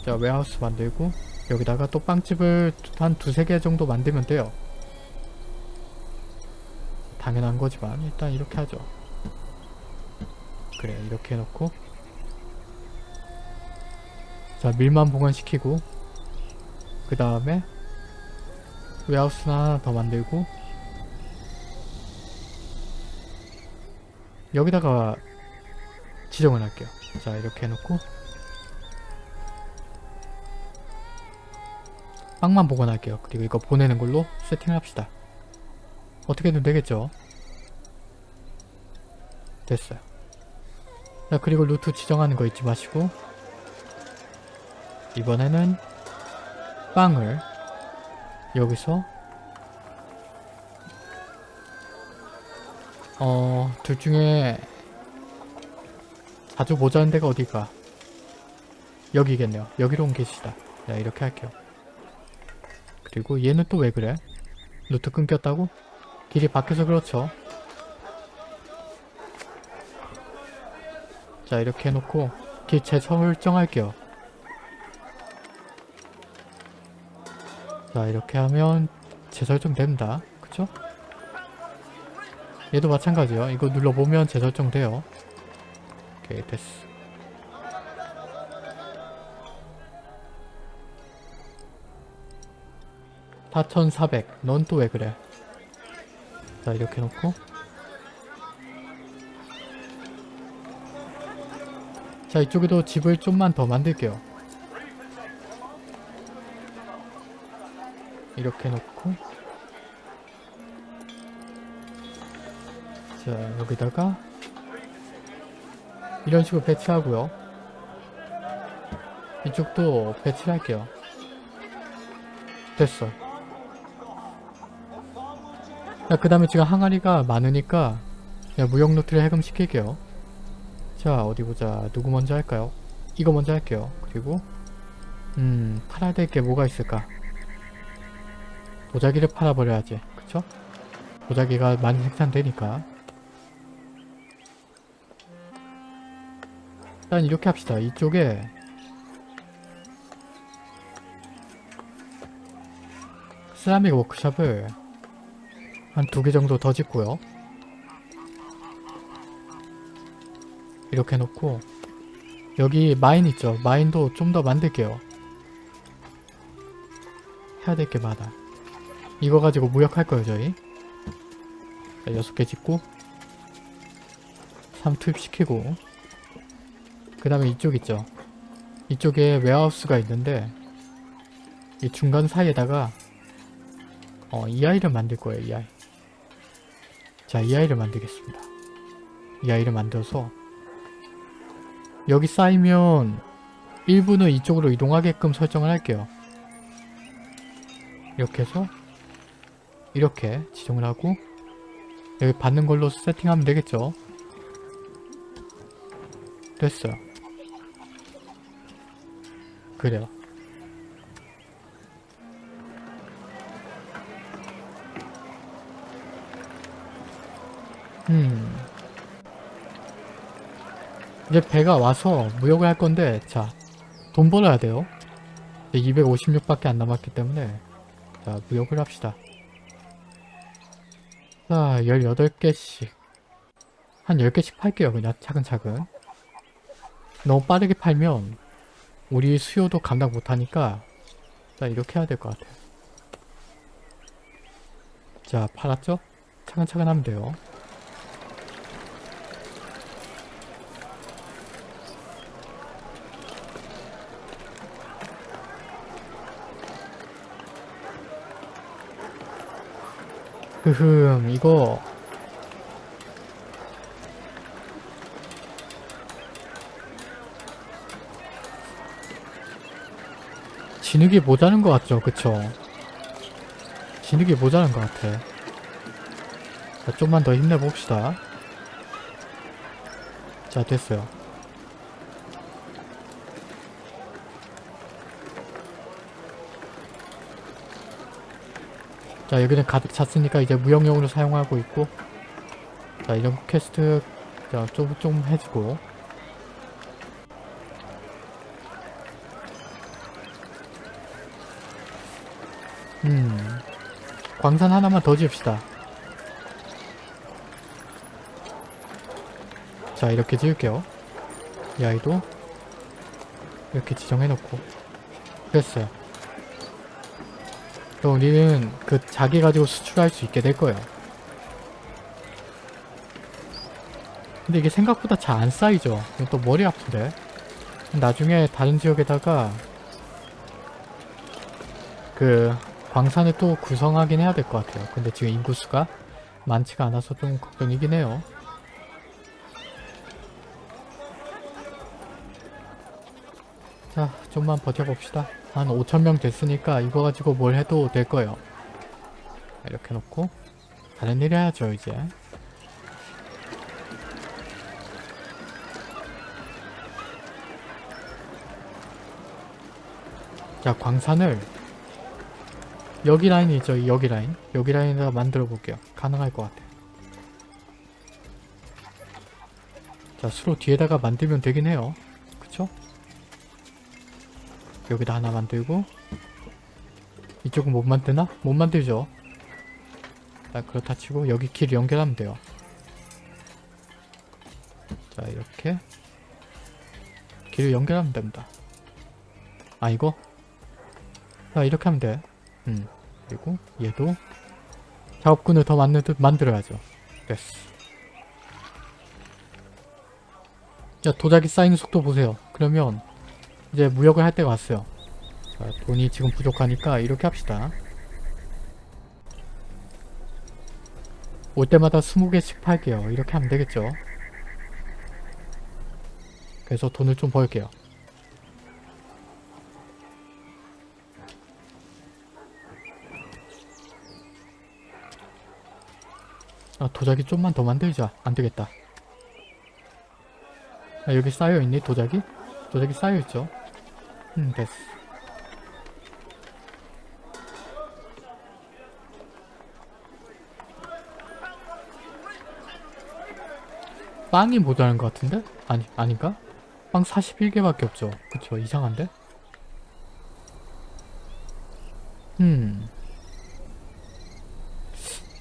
자 warehouse 만들고 여기다가 또 빵집을 한 두세 개 정도 만들면 돼요 당연한 거지만 일단 이렇게 하죠 그래 이렇게 해놓고 자 밀만 보관시키고 그 다음에 warehouse 하나 더 만들고 여기다가 지정을 할게요 자 이렇게 해놓고 빵만 보관할게요. 그리고 이거 보내는 걸로 세팅을 합시다. 어떻게든 되겠죠? 됐어요. 자 그리고 루트 지정하는 거 잊지 마시고 이번에는 빵을 여기서 어... 둘 중에 자주 모자란 데가 어딜까? 여기겠네요. 여기로 옮기시다. 자 이렇게 할게요. 그리고 얘는 또 왜 그래? 루트 끊겼다고? 길이 바뀌어서 그렇죠. 자 이렇게 해놓고 길 재설정할게요. 자 이렇게 하면 재설정 됩니다. 그쵸? 얘도 마찬가지요. 이거 눌러보면 재설정 돼요. 오케이 됐어. (4400) 넌 또 왜 그래 자 이렇게 놓고 자 이쪽에도 집을 좀만 더 만들게요. 이렇게 놓고. 자 여기다가 이런 식으로 배치하고요. 이쪽도 배치를 할게요. 됐어. 그 다음에 지금 항아리가 많으니까 그냥 무역 노트를 해금시킬게요 자 어디 보자. 누구 먼저 할까요? 이거 먼저 할게요. 그리고 음 팔아야 될 게 뭐가 있을까? 도자기를 팔아버려야지. 그쵸? 도자기가 많이 생산되니까. 일단 이렇게 합시다. 이쪽에 세라믹 워크샵을 한 두 개 정도 더 짓고요 이렇게 놓고 여기 마인 있죠? 마인도 좀 더 만들게요. 해야 될 게 많아. 이거 가지고 무역할 거예요 저희. 자, 6개 짓고 3 투입시키고. 그 다음에 이쪽 있죠? 이쪽에 웨하우스가 있는데 이 중간 사이에다가 어, 이 아이를 만들 거예요 이 아이. 자 이 아이를 만들겠습니다. 이 아이를 만들어서 여기 쌓이면 일부는 이쪽으로 이동하게끔 설정을 할게요. 이렇게 해서 이렇게 지정을 하고 여기 받는 걸로 세팅하면 되겠죠. 됐어요. 그래요. 음... 이제 배가 와서 무역을 할 건데 자 돈 벌어야 돼요. 256밖에 안 남았기 때문에 자 무역을 합시다. 자 18개씩. 한 10개씩 팔게요 그냥 차근차근. 너무 빠르게 팔면 우리 수요도 감당 못하니까 자 이렇게 해야 될 것 같아요. 자 팔았죠? 차근차근 하면 돼요 흐흠 이거. 진흙이 모자란 것 같죠? 그쵸? 진흙이 모자란 것 같아. 자 좀만 더 힘내봅시다. 자 됐어요 자 여기는 가득 찼으니까 이제 무역용으로 사용하고 있고. 자 이런 퀘스트 좀, 좀 해주고. 음 광산 하나만 더 지읍시다. 자 이렇게 지을게요. 이 아이도 이렇게 지정해놓고. 됐어요 그럼 우리는 그 자기 가지고 수출할 수 있게 될 거예요. 근데 이게 생각보다 잘 안 쌓이죠. 또 머리 아픈데. 나중에 다른 지역에다가 그 광산을 또 구성하긴 해야 될 것 같아요. 근데 지금 인구수가 많지가 않아서 좀 걱정이긴 해요. 좀만 버텨봅시다. 한 5천명 됐으니까 이거 가지고 뭘 해도 될 거예요. 이렇게 놓고 다른 일 해야죠, 이제. 자, 광산을 여기 라인이 있죠, 여기 라인. 여기 라인에다 만들어 볼게요. 가능할 것 같아. 자, 수로 뒤에다가 만들면 되긴 해요. 여기다 하나 만들고 이쪽은 못 만드나? 못 만들죠. 일단 그렇다 치고 여기 길 연결하면 돼요. 자 이렇게 길을 연결하면 됩니다. 아 이거? 자 이렇게 하면 돼. 음 그리고 얘도 작업군을 더 만들, 만들어야죠. 됐어. 자 도자기 쌓이는 속도 보세요. 그러면 이제 무역을 할 때가 왔어요. 자, 돈이 지금 부족하니까 이렇게 합시다. 올 때마다 20개씩 팔게요. 이렇게 하면 되겠죠. 그래서 돈을 좀 벌게요. 아, 도자기 좀만 더 만들자. 안되겠다. 아, 여기 쌓여있니 도자기? 도자기 쌓여있죠? 음 됐어 빵이 모자란 것 같은데? 아니 아닌가? 빵 41개밖에 없죠 그쵸 이상한데? 음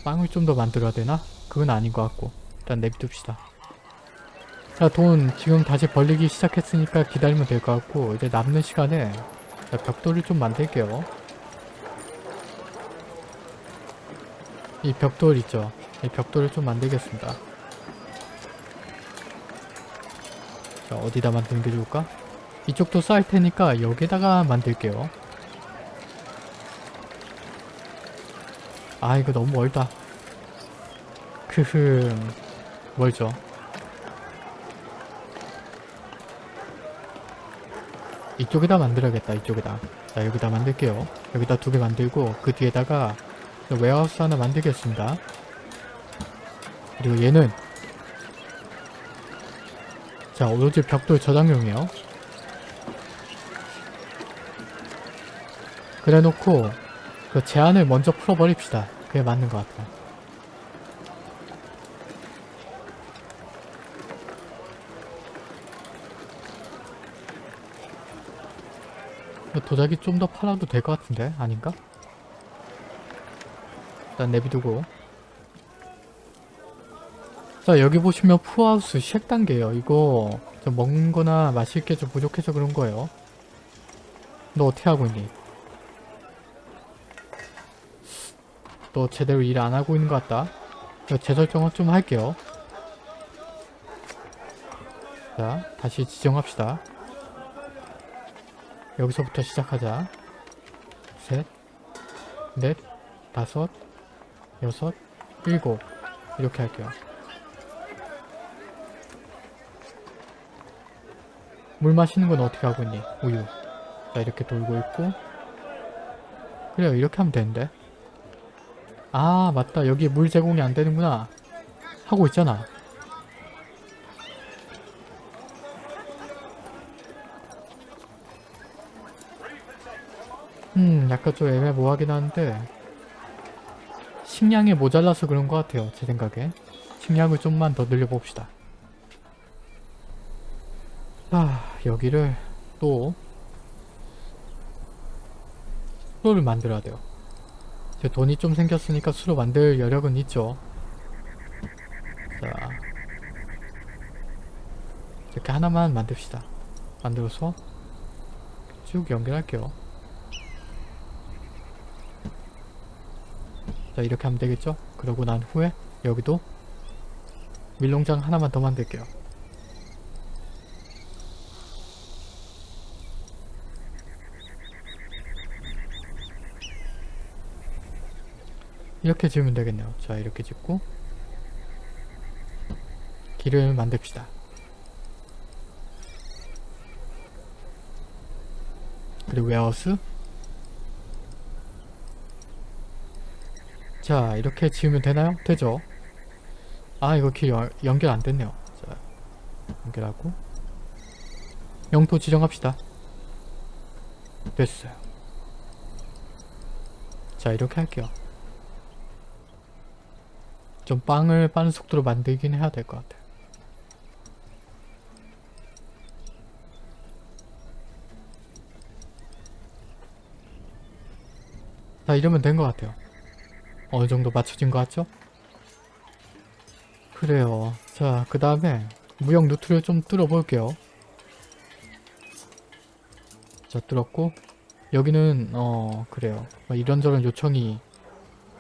빵을 좀 더 만들어야 되나? 그건 아닌 것 같고 일단 내비둡시다 자, 돈 지금 다시 벌리기 시작했으니까 기다리면 될 것 같고 이제 남는 시간에 자, 벽돌을 좀 만들게요. 이 벽돌 있죠? 이 벽돌을 좀 만들겠습니다. 자, 어디다 만드는 게 좋을까? 이쪽도 쌓일 테니까 여기다가 만들게요. 아, 이거 너무 멀다. 크흠, 멀죠? 이쪽에다 만들어야겠다 이쪽에다. 자 여기다 만들게요. 여기다 두 개 만들고 그 뒤에다가 웨어하우스 하나 만들겠습니다. 그리고 얘는 자 오로지 벽돌 저장용이에요. 그래 놓고 그 제한을 먼저 풀어버립시다. 그게 맞는 것 같아 도자기 좀 더 팔아도 될 것 같은데? 아닌가? 일단 내비두고 자 여기 보시면 푸하우스 쉑단계예요 이거 좀 먹는 거나 마실 게 좀 부족해서 그런 거예요 너 어떻게 하고 있니? 너 제대로 일 안 하고 있는 것 같다 재설정을 좀 할게요 자 다시 지정합시다 여기서부터 시작하자. 셋, 넷, 다섯, 여섯, 일곱 이렇게 할게요. 물 마시는 건 어떻게 하고 있니? 우유. 자 이렇게 돌고 있고 그래요 이렇게 하면 되는데 아 맞다 여기 물 제공이 안 되는구나 하고 있잖아 음 약간 좀 애매모호하긴 한데 식량이 모자라서 그런 것 같아요 제 생각에. 식량을 좀만 더 늘려봅시다. 아 여기를 또 수로를 만들어야 돼요. 제 돈이 좀 생겼으니까 수로 만들 여력은 있죠. 자 이렇게 하나만 만듭시다. 만들어서 쭉 연결할게요 자 이렇게 하면 되겠죠? 그러고 난 후에 여기도 밀농장 하나만 더 만들게요. 이렇게 지으면 되겠네요. 자 이렇게 짓고 길을 만듭시다. 그리고 웨어하우스 자 이렇게 지으면 되나요? 되죠? 아 이거 길 연- 연결 안 됐네요. 자 연결하고 영토 지정합시다. 됐어요. 자 이렇게 할게요. 좀 빵을 빠른 속도로 만들긴 해야 될 것 같아요. 자 이러면 된 것 같아요. 어느 정도 맞춰진 것 같죠? 그래요. 자 그 다음에 무역 루트를 좀 뚫어 볼게요. 자 뚫었고 여기는 어 그래요. 뭐 이런저런 요청이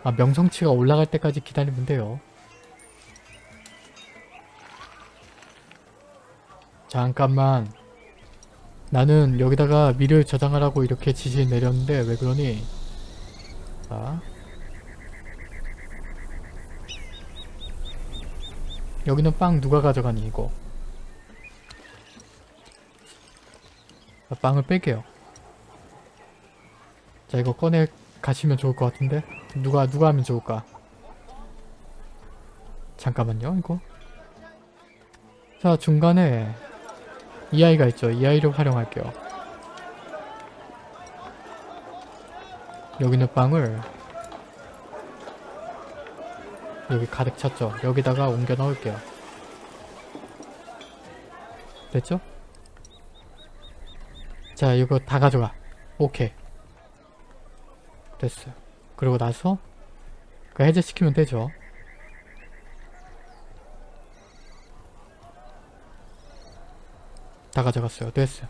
아 명성치가 올라갈 때까지 기다리면 돼요. 잠깐만 나는 여기다가 밀을 저장하라고 이렇게 지시 내렸는데 왜 그러니? 자 여기는 빵 누가 가져가니 이거? 자, 빵을 뺄게요. 자 이거 꺼내 가시면 좋을 것 같은데? 누가 누가 하면 좋을까? 잠깐만요 이거. 자 중간에 이 아이가 있죠. 이 아이를 활용할게요. 여기 있는 빵을 여기 가득 찼죠. 여기다가 옮겨 넣을게요. 됐죠? 자 이거 다 가져가. 오케이. 됐어요. 그리고 나서 그 해제시키면 되죠. 다 가져갔어요. 됐어요.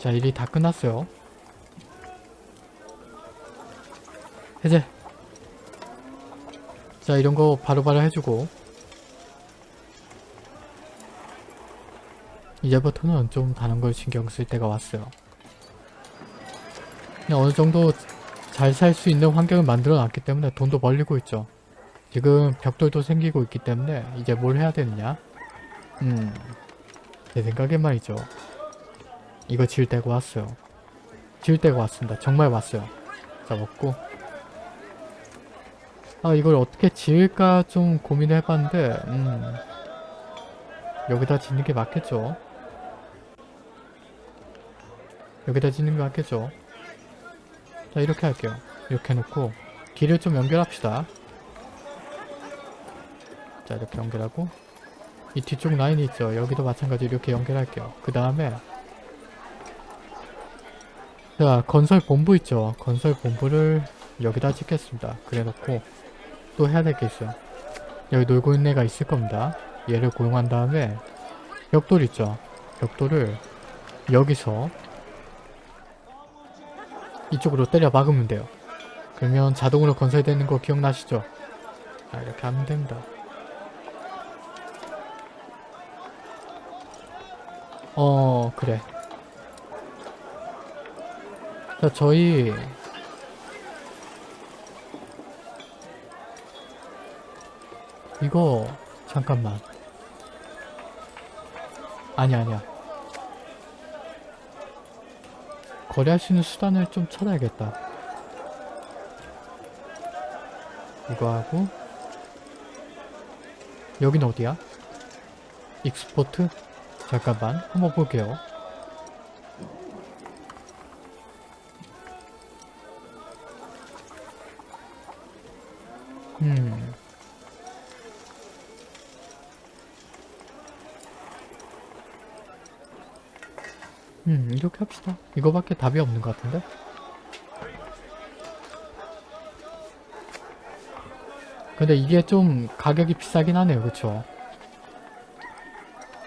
자 일이 다 끝났어요 해제. 자 이런거 바로바로 해주고. 이제부터는 좀 다른 걸 신경 쓸 때가 왔어요. 그냥 어느 정도 잘 살 수 있는 환경을 만들어 놨기 때문에 돈도 벌리고 있죠. 지금 벽돌도 생기고 있기 때문에 이제 뭘 해야 되느냐? 음제 생각엔 말이죠. 이거 지을 때가 왔어요. 지을 때가 왔습니다. 정말 왔어요. 자 먹고 아 이걸 어떻게 지을까 좀 고민을 해봤는데 음 여기다 짓는 게 맞겠죠? 여기다 짓는 게 맞겠죠? 자 이렇게 할게요. 이렇게 해놓고 길을 좀 연결합시다. 자 이렇게 연결하고 이 뒤쪽 라인이 있죠. 여기도 마찬가지로 이렇게 연결할게요. 그 다음에 자 건설 본부 있죠? 건설 본부를 여기다 짓겠습니다. 그래 놓고 또 해야 될게 있어요 여기 놀고 있는 애가 있을 겁니다. 얘를 고용한 다음에 벽돌 있죠? 벽돌을 여기서 이쪽으로 때려 막으면 돼요. 그러면 자동으로 건설되는 거 기억나시죠? 자 이렇게 하면 됩니다. 어 그래. 자 저희 이거 잠깐만. 아니 아니야. 거래할 수 있는 수단을 좀 찾아야겠다. 이거 하고. 여긴 어디야? 익스포트? 잠깐만 한번 볼게요 합시다. 이거밖에 답이 없는 것 같은데? 근데 이게 좀 가격이 비싸긴 하네요. 그쵸?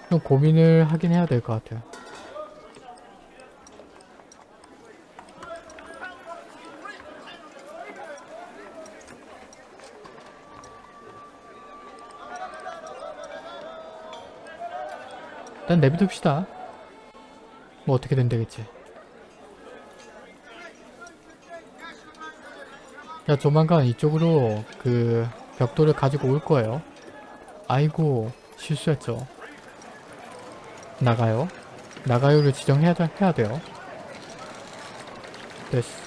좀 고민을 하긴 해야 될 것 같아요. 일단 내비둡시다. 뭐 어떻게 된다겠지? 야 조만간 이쪽으로 그 벽돌을 가지고 올 거예요. 아이고 실수했죠. 나가요. 나가요를 지정해야 해야 돼요. 됐어.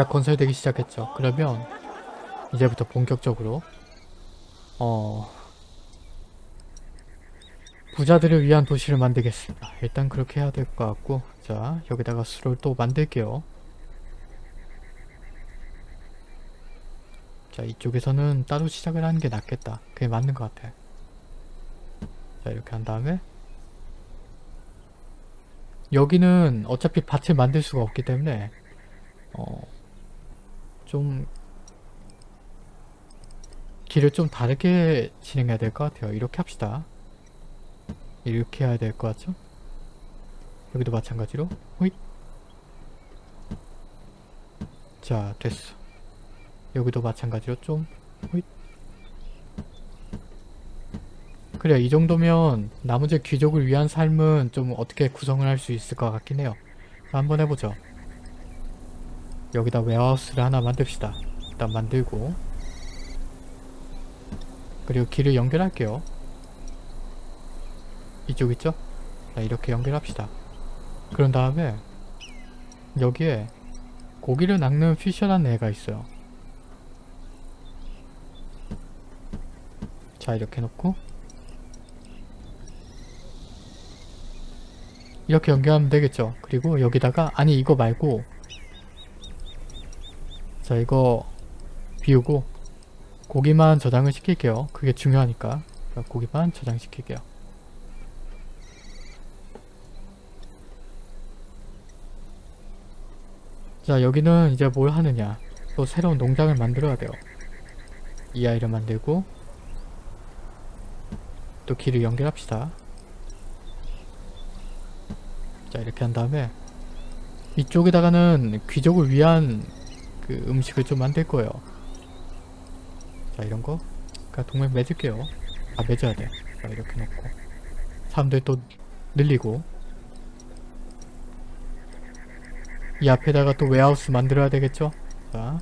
자 건설되기 시작했죠. 그러면 이제부터 본격적으로 어 부자들을 위한 도시를 만들겠습니다. 일단 그렇게 해야 될 것 같고 자 여기다가 수를 또 만들게요. 자 이쪽에서는 따로 시작을 하는 게 낫겠다. 그게 맞는 것 같아. 자 이렇게 한 다음에 여기는 어차피 밭을 만들 수가 없기 때문에 어, 좀 길을 좀 다르게 진행해야 될 것 같아요. 이렇게 합시다. 이렇게 해야 될 것 같죠? 여기도 마찬가지로. 호잇. 자 됐어. 여기도 마찬가지로 좀 호잇. 그래 이 정도면 나머지 귀족을 위한 삶은 좀 어떻게 구성을 할 수 있을 것 같긴 해요. 한번 해보죠 여기다 웨어하우스를 하나 만듭시다. 일단 만들고. 그리고 길을 연결할게요. 이쪽 있죠? 자 이렇게 연결합시다. 그런 다음에 여기에 고기를 낚는 피셔라는 애가 있어요. 자 이렇게 놓고. 이렇게 연결하면 되겠죠? 그리고 여기다가 아니 이거 말고 자 이거 비우고 고기만 저장을 시킬게요. 그게 중요하니까. 자, 고기만 저장시킬게요. 자 여기는 이제 뭘 하느냐. 또 새로운 농장을 만들어야 돼요. 이 아이를 만들고 또 길을 연결합시다. 자 이렇게 한 다음에 이쪽에다가는 귀족을 위한 그 음식을 좀 만들 거예요 자 이런 거 그냥 동맹 맺을게요 아 맺어야 돼 자 이렇게 놓고 사람들 또 늘리고 이 앞에다가 또 웨하우스 만들어야 되겠죠? 자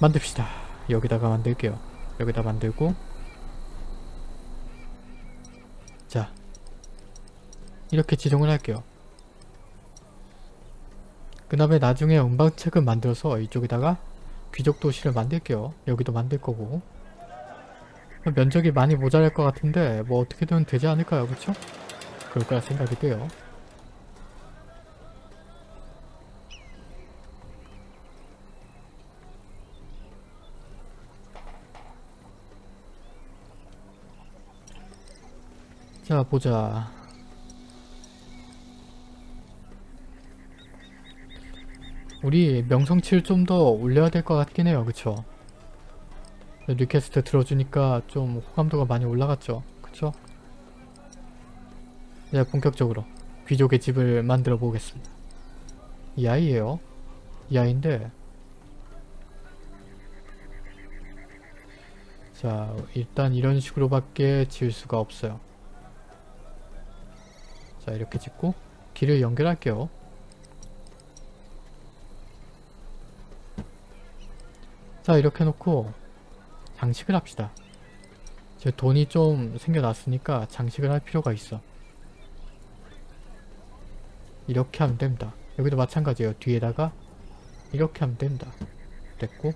만듭시다. 여기다가 만들게요. 여기다 만들고 자 이렇게 지정을 할게요. 그 다음에 나중에 음방책을 만들어서 이쪽에다가 귀족 도시를 만들게요. 여기도 만들 거고 면적이 많이 모자랄 것 같은데 뭐 어떻게든 되지 않을까요? 그쵸? 그럴 거라 생각이 돼요. 자 보자 우리 명성치를 좀 더 올려야 될 것 같긴 해요. 그쵸? request 들어주니까 좀 호감도가 많이 올라갔죠. 그쵸? 이제 본격적으로 귀족의 집을 만들어 보겠습니다. 이 아이예요? 이 아이인데. 자 일단 이런 식으로 밖에 지을 수가 없어요. 자 이렇게 짓고 길을 연결할게요 자 이렇게 놓고 장식을 합시다. 제 돈이 좀 생겨났으니까 장식을 할 필요가 있어. 이렇게 하면 됩니다. 여기도 마찬가지예요. 뒤에다가 이렇게 하면 됩니다. 됐고.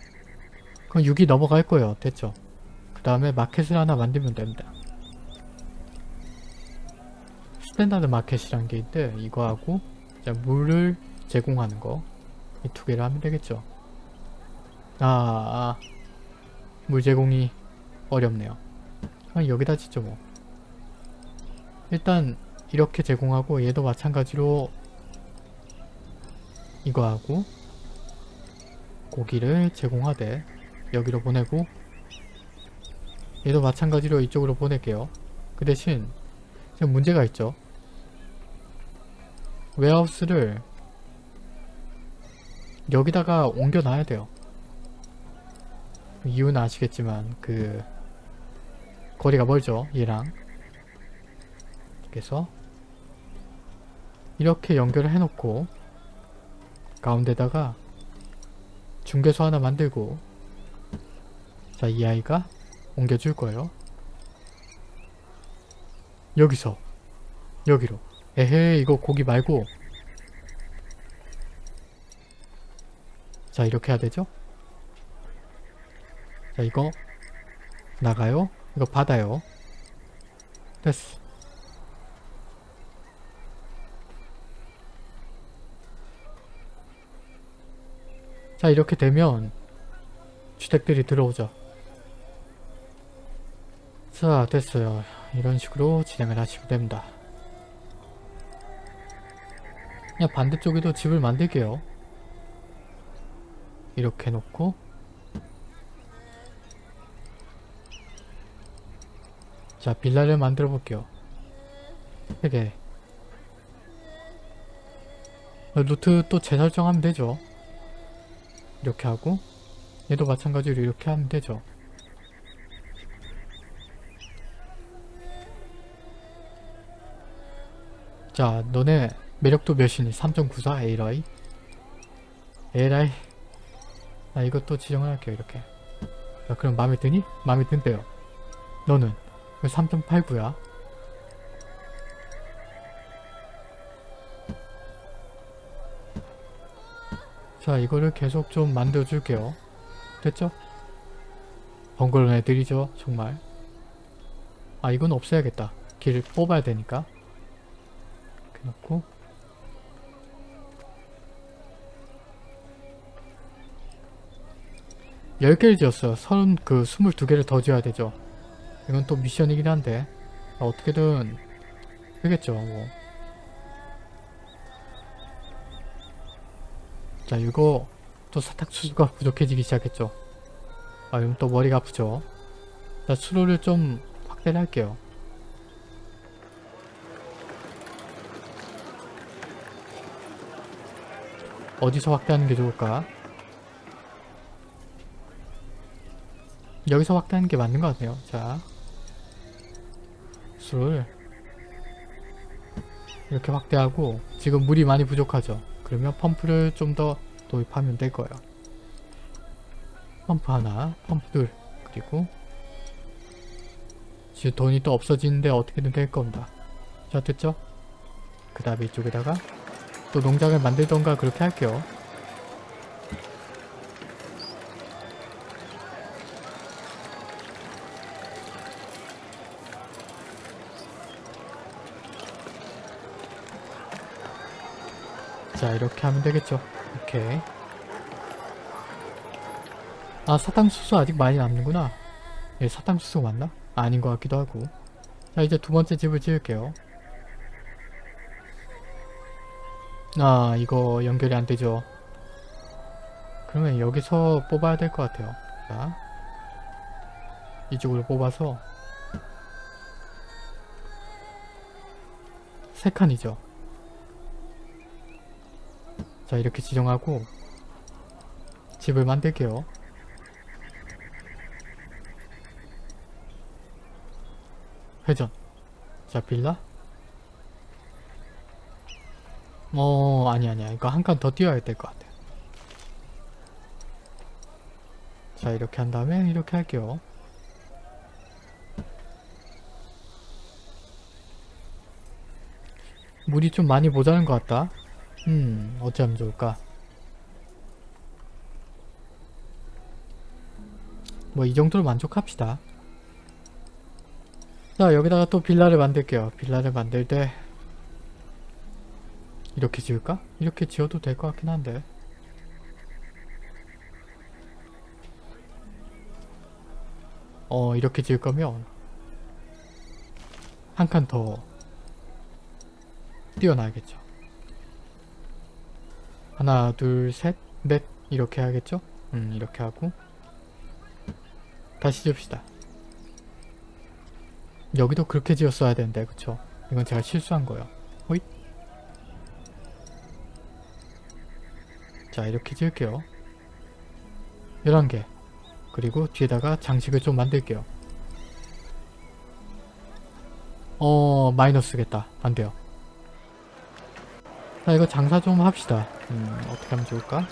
그럼 6이 넘어갈 거예요. 됐죠? 그 다음에 마켓을 하나 만들면 됩니다. standard market이란 게 있는데 이거하고 자, 물을 제공하는 거. 이 두 개를 하면 되겠죠 아, 아, 물 제공이 어렵네요. 아, 여기다 짓죠 뭐. 일단 이렇게 제공하고 얘도 마찬가지로 이거 하고 고기를 제공하되 여기로 보내고 얘도 마찬가지로 이쪽으로 보낼게요. 그 대신 지금 문제가 있죠. 웨하우스를 여기다가 옮겨 놔야 돼요 이유는 아시겠지만 그 거리가 멀죠 얘랑. 그래서 이렇게 연결을 해놓고 가운데다가 중개소 하나 만들고 자 이 아이가 옮겨줄 거예요. 여기서 여기로. 에헤 이거 고기 말고. 자 이렇게 해야 되죠 자 이거 나가요? 이거 받아요. 됐어. 자 이렇게 되면 주택들이 들어오죠. 자 됐어요. 이런 식으로 진행을 하시면 됩니다. 그냥 반대쪽에도 집을 만들게요. 이렇게 놓고 자 빌라를 만들어 볼게요. 3개. 루트 또 재설정하면 되죠. 이렇게 하고 얘도 마찬가지로 이렇게 하면 되죠. 자 너네 매력도 몇이니? 3.94 A라이? A라이? 나 이것도 지정을 할게요 이렇게. 자 그럼 마음에 드니? 마음에 든대요. 너는 3.89야 자 이거를 계속 좀 만들어 줄게요 됐죠? 번거로운 애들이죠 정말 아 이건 없애야겠다 길 뽑아야 되니까 이렇게 놓고 열 개를 지었어요. 서른 그 스물두 개를 더 지어야 되죠. 이건 또 미션이긴 한데 아, 어떻게든 되겠죠. 뭐. 자 이거 또 사탕수수가 부족해지기 시작했죠. 아 이건 또 머리가 아프죠. 자 수로를 좀 확대를 할게요. 어디서 확대하는 게 좋을까? 여기서 확대하는 게 맞는 것 같네요. 자, 수를 이렇게 확대하고 지금 물이 많이 부족하죠. 그러면 펌프를 좀 더 도입하면 될 거예요. 펌프 하나, 펌프 둘, 그리고 지금 돈이 또 없어지는데 어떻게든 될 겁니다. 자, 됐죠? 그 다음에 이쪽에다가 또 농장을 만들던가 그렇게 할게요. 이렇게 하면 되겠죠. 오케이. 아 사탕수수 아직 많이 남는구나. 얘 사탕수수 맞나? 아닌 것 같기도 하고. 자 이제 두 번째 집을 지을게요. 아 이거 연결이 안 되죠. 그러면 여기서 뽑아야 될 것 같아요. 자 이쪽으로 뽑아서 세 칸이죠 자 이렇게 지정하고 집을 만들게요. 회전. 자 빌라? 어 아니 아니야. 이거 한 칸더 띄워야 될 것 같아. 자 이렇게 한 다음에 이렇게 할게요. 물이 좀 많이 모자란 것 같다 음 어찌하면 좋을까? 뭐 이 정도로 만족합시다. 자 여기다가 또 빌라를 만들게요. 빌라를 만들 때 이렇게 지을까? 이렇게 지어도 될 것 같긴 한데. 어 이렇게 지을 거면 한 칸더 띄워놔야겠죠 하나 둘셋넷 이렇게 하겠죠? 음 이렇게 하고 다시 지읍시다 여기도 그렇게 지었어야 되는데 그쵸? 이건 제가 실수한 거예요 호잇 자 이렇게 지을게요 11개 그리고 뒤에다가 장식을 좀 만들게요. 어 마이너스겠다. 안 돼요. 자 이거 장사 좀 합시다. 음 어떻게 하면 좋을까?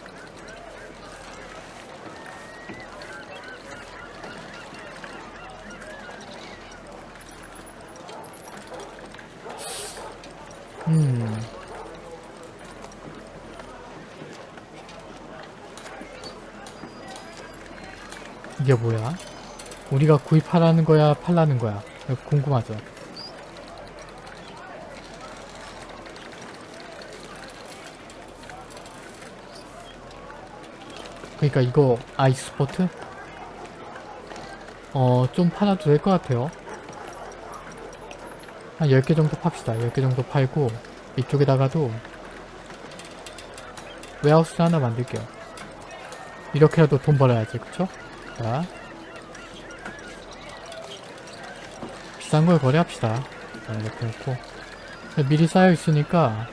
음 이게 뭐야? 우리가 구입하라는 거야 팔라는 거야? 궁금하죠? 그러니까 이거 아이스포트? 어, 좀 팔아도 될 것 같아요. 한 10개 정도 팝시다. 10개 정도 팔고 이쪽에다가도 웨하우스 하나 만들게요. 이렇게라도 돈 벌어야지, 그쵸? 자 비싼 걸 거래합시다. 자, 이렇게 놓고 미리 쌓여 있으니까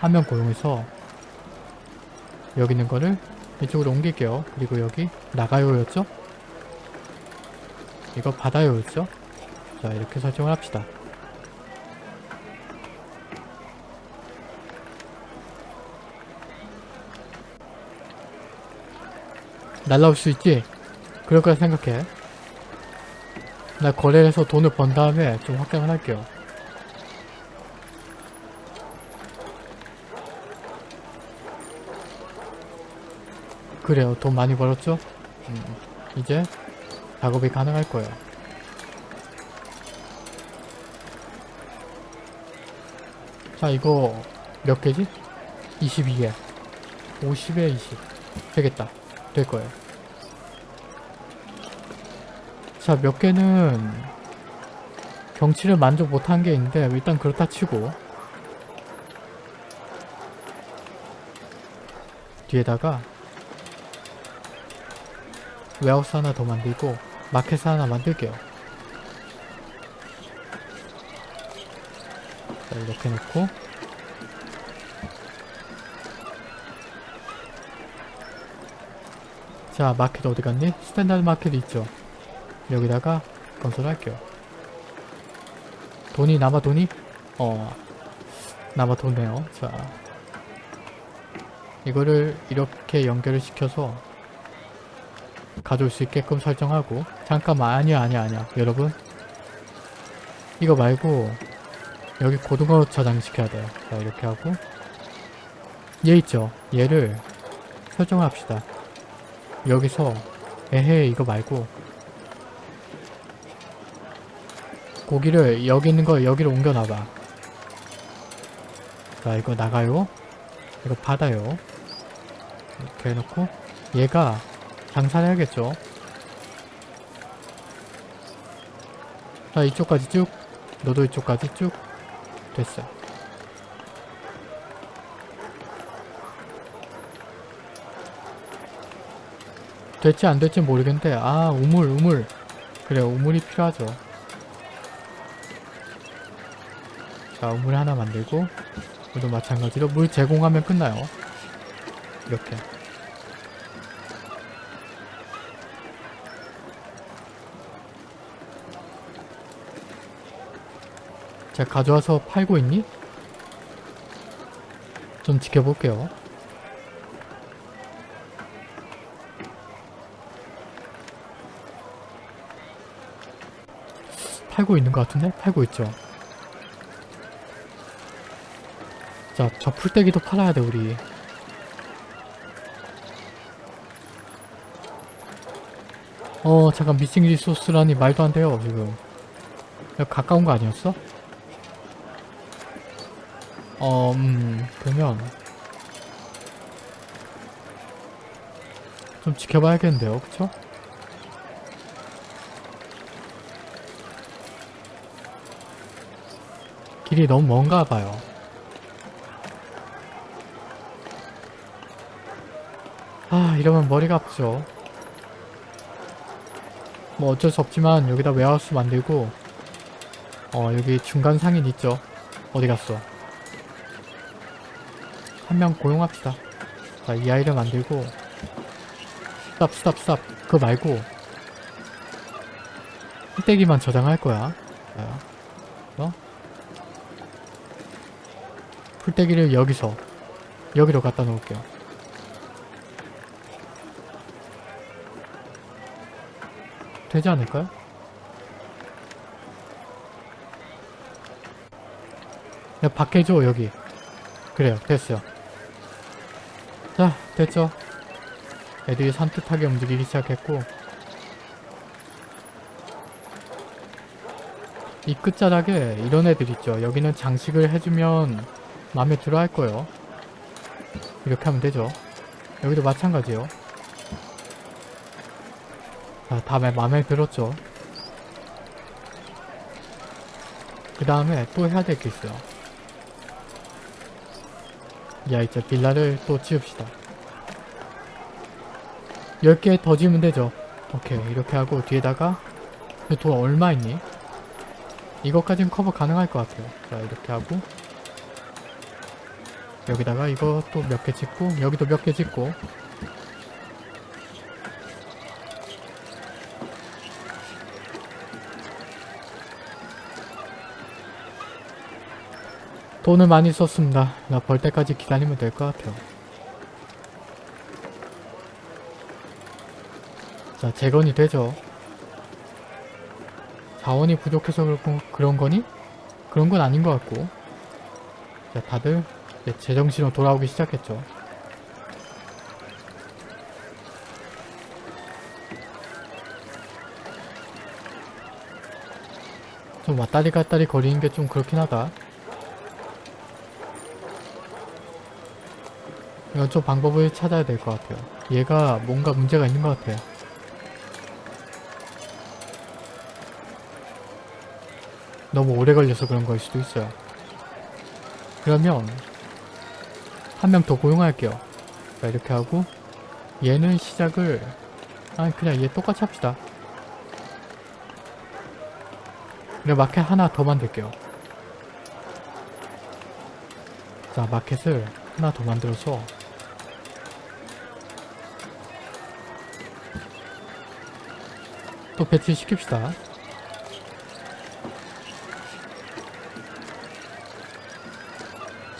한명 고용해서 여기 있는 거를 이쪽으로 옮길게요. 그리고 여기 나가요였죠? 이거 받아요였죠? 자 이렇게 설정을 합시다. 날라올 수 있지? 그럴 거라 생각해. 나 거래를 해서 돈을 번 다음에 좀 확장을 할게요. 그래요. 돈 많이 벌었죠? 음, 이제 작업이 가능할 거예요. 자, 이거 몇 개지? 22개. 50에 20. 되겠다. 될 거예요. 자, 몇 개는 경치를 만족 못한 게 있는데 일단 그렇다 치고 뒤에다가 웨하우스 하나 더 만들고 마켓 하나 만들게요. 자, 이렇게 놓고 자 마켓 어디 갔니? standard market 있죠. 여기다가 건설할게요. 돈이 남아 돈이? 어 남아 돈네요. 자 이거를 이렇게 연결을 시켜서 가져올 수 있게끔 설정하고. 잠깐만 아니야 아니야 아니야 여러분 이거 말고 여기 고등어 저장시켜야 돼요. 자 이렇게 하고. 얘 있죠? 얘를 설정을 합시다. 여기서 에헤 이거 말고 고기를 여기 있는 거 여기로 옮겨놔봐. 자 이거 나가요. 이거 받아요. 이렇게 해놓고 얘가 장사를 해야겠죠. 자 이쪽까지 쭉 너도 이쪽까지 쭉 됐어 될지 안 될지 모르겠는데 아 우물 우물. 그래 우물이 필요하죠. 자 우물 하나 만들고 이도 마찬가지로 물 제공하면 끝나요. 이렇게 자 가져와서 팔고 있니? 좀 지켜볼게요 팔고 있는 것 같은데? 팔고 있죠 자 저 풀떼기도 팔아야 돼 우리 어 잠깐 미싱 리소스라니 말도 안 돼요 지금 가까운 거 아니었어? 어, 음, 그러면 좀 지켜봐야겠는데요, 그쵸? 길이 너무 먼가 봐요. 아, 이러면 머리가 아프죠. 뭐 어쩔 수 없지만 여기다 warehouse 만들고 어, 여기 중간 상인 있죠? 어디 갔어? 한 명 고용합시다. 자, 이 아이를 만들고 stop stop stop 그거 말고 풀떼기만 저장할 거야 자, 어? 풀떼기를 여기서 여기로 갖다 놓을게요 되지 않을까요? 야, 밖에 줘 여기 그래요 됐어요 자 됐죠? 애들이 산뜻하게 움직이기 시작했고 이 끝자락에 이런 애들 있죠. 여기는 장식을 해주면 마음에 들어 할 거예요. 이렇게 하면 되죠. 여기도 마찬가지요. 자 다음에 마음에 들었죠. 그 다음에 또 해야 될 게 있어요. 야 이제 빌라를 또 지읍시다 10개 더 지으면 되죠 오케이 이렇게 하고 뒤에다가 돈 얼마 있니? 이것까지는 커버 가능할 것 같아요 자 이렇게 하고 여기다가 또몇개 짓고 여기도 몇개 짓고 돈을 많이 썼습니다. 나 벌 때까지 기다리면 될 것 같아요. 자, 재건이 되죠. 자원이 부족해서 그런 거니? 그런 건 아닌 것 같고. 자, 다들 제정신으로 돌아오기 시작했죠. 좀 왔다리 갔다리 거리는 게 좀 그렇긴 하다. 이건 좀 방법을 찾아야 될 것 같아요. 얘가 뭔가 문제가 있는 것 같아요. 너무 오래 걸려서 그런 걸 수도 있어요. 그러면 한 명 더 고용할게요. 자 이렇게 하고 얘는 시작을 아니 그냥 얘 똑같이 합시다. 그냥 마켓 하나 더 만들게요. 자 마켓을 하나 더 만들어서 또 배치시킵시다.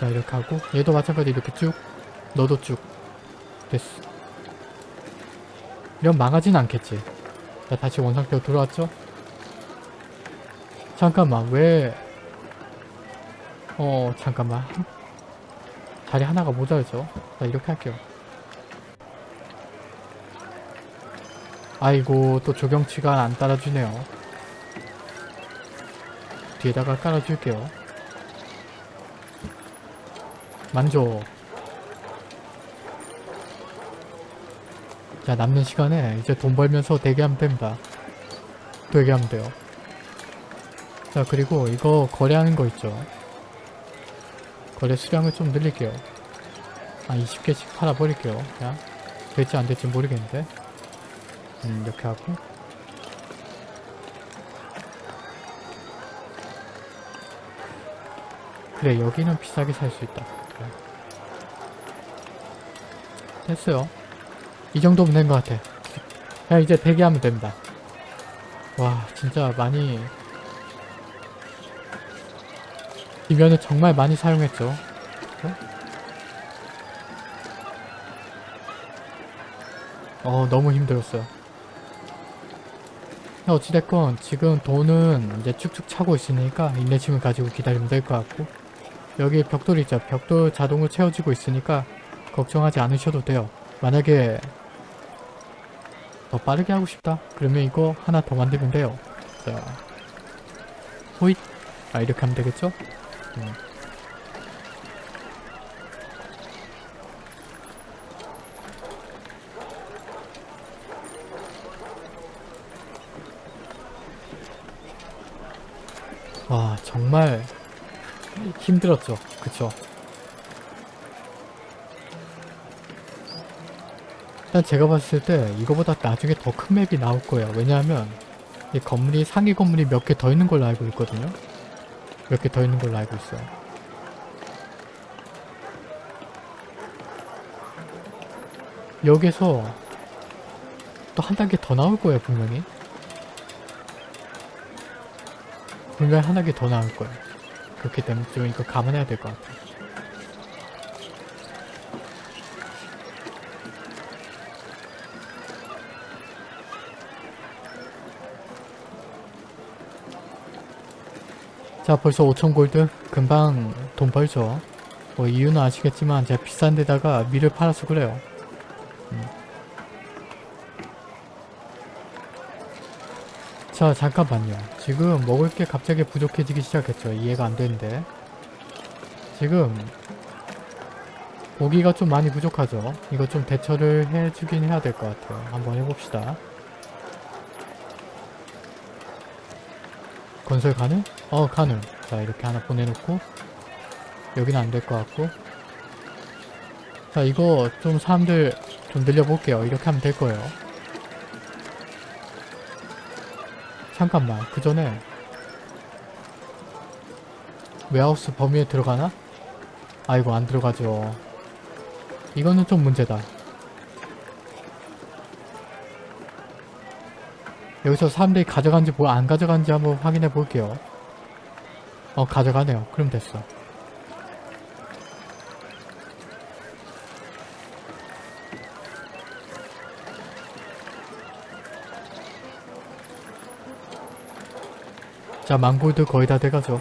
자 이렇게 하고 얘도 마찬가지 이렇게 쭉 너도 쭉 됐어. 이런 망하진 않겠지. 자 다시 원상태로 돌아왔죠? 잠깐만 왜... 어 잠깐만 자리 하나가 모자르죠? 자 이렇게 할게요. 아이고 또 조경치가 안 따라주네요. 뒤에다가 깔아줄게요. 만족. 자 남는 시간에 이제 돈 벌면서 대기하면 됩니다. 대기하면 돼요. 자 그리고 이거 거래하는 거 있죠. 거래 수량을 좀 늘릴게요. 아 20개씩 팔아버릴게요. 그냥 될지 안 될지 모르겠는데 음, 이렇게 하고 그래 여기는 비싸게 살 수 있다. 됐어요. 이 정도면 된 것 같아. 그냥 이제 대기하면 됩니다. 와 진짜 많이 이 면을 정말 많이 사용했죠. 어 너무 힘들었어요. 어찌됐건 지금 돈은 이제 쭉쭉 차고 있으니까 인내심을 가지고 기다리면 될 것 같고 여기 벽돌 있죠. 벽돌 자동으로 채워지고 있으니까 걱정하지 않으셔도 돼요. 만약에 더 빠르게 하고 싶다? 그러면 이거 하나 더 만들면 돼요. 자 호잇. 아 이렇게 하면 되겠죠? 음. 와 정말 힘들었죠. 그쵸. 일단 제가 봤을 때 이거보다 나중에 더 큰 맵이 나올 거예요. 왜냐하면 이 건물이 상위 건물이 몇 개 더 있는 걸로 알고 있거든요. 몇 개 더 있는 걸로 알고 있어요. 여기서 또 한 단계 더 나올 거예요 분명히. 분명히 한 단계 더 나올 거예요 그렇기 때문에 좀 이거 감안해야 될 것 같아요. 자 벌써 5천 골드 금방 돈 벌죠. 뭐 이유는 아시겠지만 제가 비싼 데다가 밀을 팔아서 그래요 자 잠깐만요. 지금 먹을 게 갑자기 부족해지기 시작했죠. 이해가 안 되는데. 지금 고기가 좀 많이 부족하죠. 이거 좀 대처를 해주긴 해야 될 것 같아요. 한번 해봅시다. 건설 가능? 어 가능. 자 이렇게 하나 보내놓고. 여기는 안 될 것 같고. 자 이거 좀 사람들 좀 늘려볼게요. 이렇게 하면 될 거예요 잠깐만 그 전에 웨하우스 범위에 들어가나? 아이고 안 들어가죠. 이거는 좀 문제다. 여기서 사람들이 가져간지 뭐안 가져간지 한번 확인해 볼게요. 어 가져가네요. 그럼 됐어 자 망골드 거의 다 돼가죠.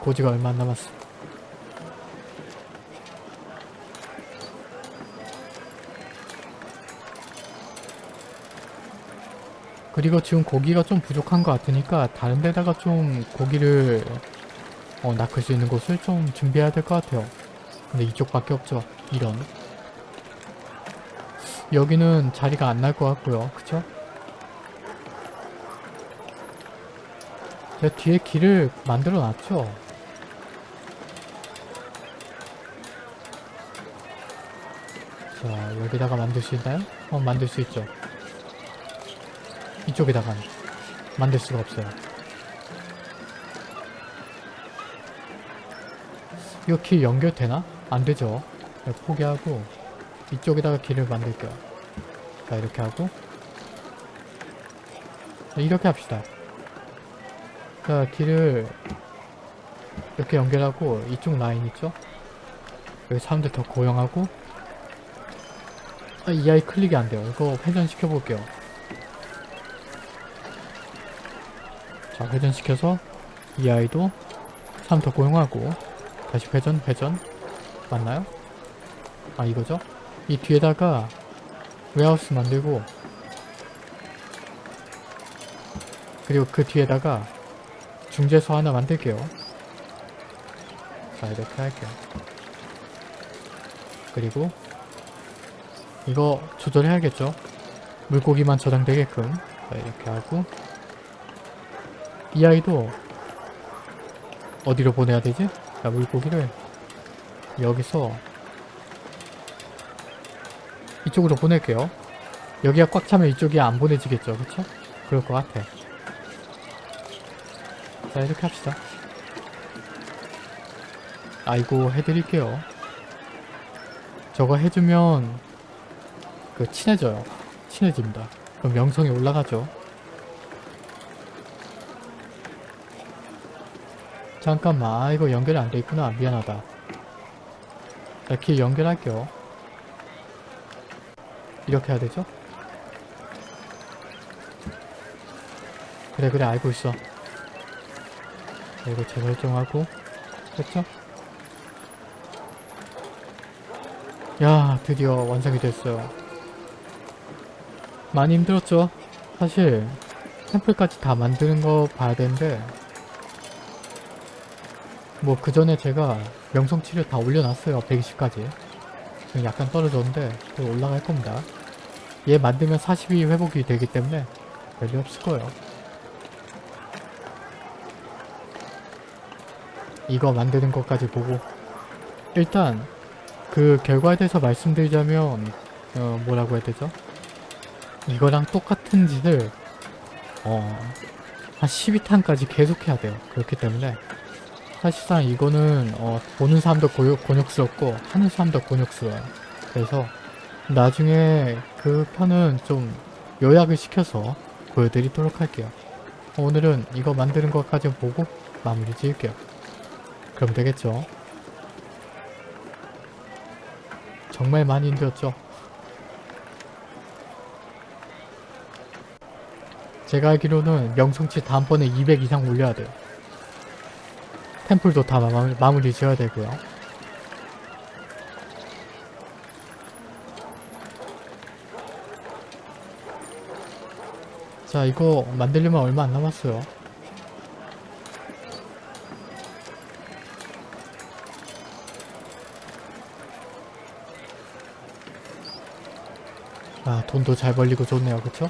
고지가 얼마 안 남았어. 그리고 지금 고기가 좀 부족한 것 같으니까 다른 데다가 좀 고기를 어, 낚을 수 있는 곳을 좀 준비해야 될 것 같아요. 근데 이쪽밖에 없죠 이런. 여기는 자리가 안 날 것 같고요. 그쵸? 제가 뒤에 길을 만들어 놨죠. 자 여기다가 만들 수 있나요? 어 만들 수 있죠. 이쪽에다가는 만들 수가 없어요. 이거 길 연결되나? 안되죠. 포기하고 이쪽에다가 길을 만들게요. 자 이렇게 하고. 자, 이렇게 합시다 자 길을 이렇게 연결하고 이쪽 라인 있죠? 여기 사람들 더 고용하고 아, 이 아이 클릭이 안 돼요 이거 회전시켜 볼게요 자 회전시켜서 이 아이도 사람 더 고용하고 다시 회전 회전 맞나요? 아 이거죠? 이 뒤에다가 웨하우스 만들고 그리고 그 뒤에다가 중재소 하나 만들게요. 자 이렇게 할게요. 그리고 이거 조절해야겠죠? 물고기만 저장되게끔. 자 이렇게 하고. 이 아이도 어디로 보내야 되지? 자 물고기를 여기서 이쪽으로 보낼게요. 여기가 꽉 차면 이쪽이 안 보내지겠죠? 그쵸? 그럴 것 같아 자 이렇게 합시다. 아이고 해드릴게요. 저거 해주면 그 친해져요. 친해집니다. 그럼 명성이 올라가죠. 잠깐만. 아, 이거 연결이 안 돼 있구나. 미안하다. 이렇게 연결할게요. 이렇게 해야 되죠? 그래 그래. 알고 있어 이거 재설정하고 됐죠? 야 드디어 완성이 됐어요 많이 힘들었죠? 사실 템플까지 다 만드는 거 봐야 되는데 뭐 그 전에 제가 명성치를 다 올려놨어요 120까지 지금 약간 떨어졌는데 또 올라갈 겁니다 얘 만들면 42 회복이 되기 때문에 별일 없을 거예요 이거 만드는 것까지 보고 일단 그 결과에 대해서 말씀드리자면 어 뭐라고 해야 되죠? 이거랑 똑같은 짓을 어 한 12탄까지 계속 해야 돼요 그렇기 때문에 사실상 이거는 어 보는 사람도 고요, 곤욕스럽고 하는 사람도 곤욕스러워요 그래서 나중에 그 편은 좀 요약을 시켜서 보여드리도록 할게요. 오늘은 이거 만드는 것까지 보고 마무리 지을게요. 그럼 되겠죠? 정말 많이 힘들었죠? 제가 알기로는 명성치 다음번에 200 이상 올려야 돼요. 템플도 다 마무리, 마무리 지어야 되고요. 자 이거 만들려면 얼마 안 남았어요. 돈도 잘 벌리고 좋네요 그쵸?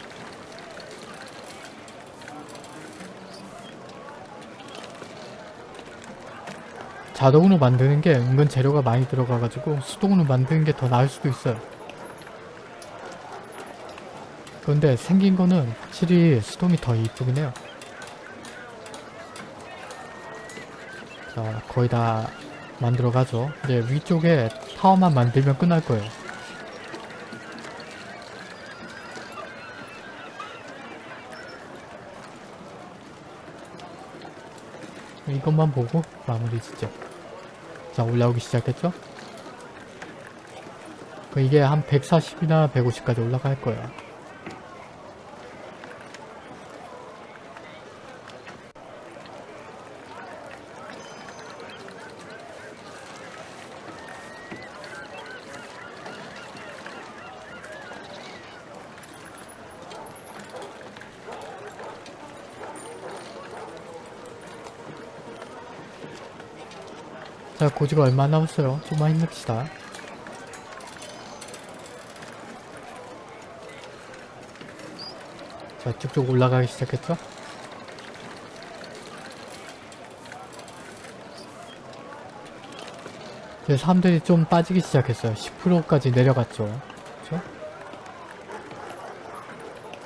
자동으로 만드는 게 은근 재료가 많이 들어가가지고 수동으로 만드는 게 더 나을 수도 있어요. 그런데 생긴 거는 확실히 수동이 더 이쁘긴 해요. 자, 거의 다 만들어 가죠. 이제 위쪽에 타워만 만들면 끝날 거예요. 이것만 보고 마무리 짓죠. 자, 올라오기 시작했죠? 그 이게 한 140이나 150까지 올라갈 거예요. 자, 고지가 얼마 안 남았어요. 좀만 힘냅시다. 자, 쭉쭉 올라가기 시작했죠? 이제 사람들이 좀 빠지기 시작했어요. 10%까지 내려갔죠. 그쵸?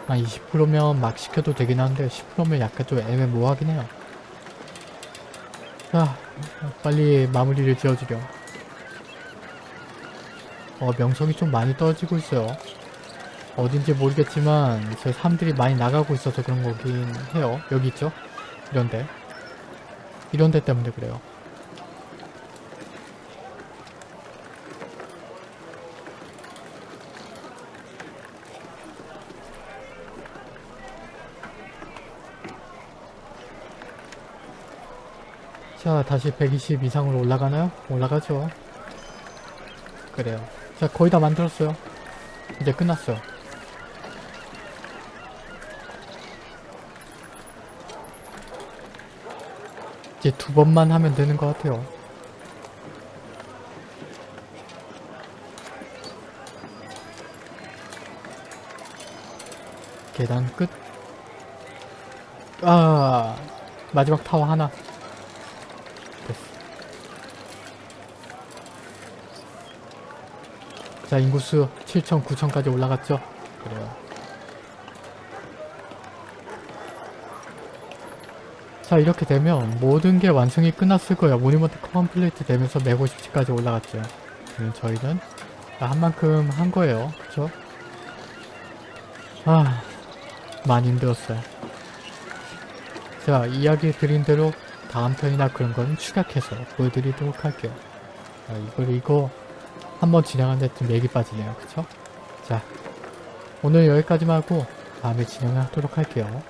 아, 20%면 막 시켜도 되긴 한데 10%면 약간 좀 애매모호하긴 해요. 자, 빨리 마무리를 지어주려. 어, 명성이 좀 많이 떨어지고 있어요. 어딘지 모르겠지만 저 사람들이 많이 나가고 있어서 그런 거긴 해요. 여기 있죠? 이런데. 이런데 때문에 그래요. 자, 다시 120 이상으로 올라가나요? 올라가죠. 그래요. 자, 거의 다 만들었어요. 이제 끝났어요. 이제 두 번만 하면 되는 것 같아요. 계단 끝. 아, 마지막 타워 하나. 됐어. 자, 인구수 7천, 9천까지 올라갔죠? 그래요. 자, 이렇게 되면 모든 게 완성이 끝났을 거예요. monument complete 되면서 150치까지 올라갔죠. 그럼 저희는 한 만큼 한 거예요. 그쵸? 아, 많이 힘들었어요. 자, 이야기 드린 대로 다음 편이나 그런 거는 추격해서 보여드리도록 할게요. 아, 이걸 이거 한 번 진행하는데 좀 맥이 빠지네요. 그쵸? 자, 오늘 여기까지만 하고 다음에 진행하도록 할게요.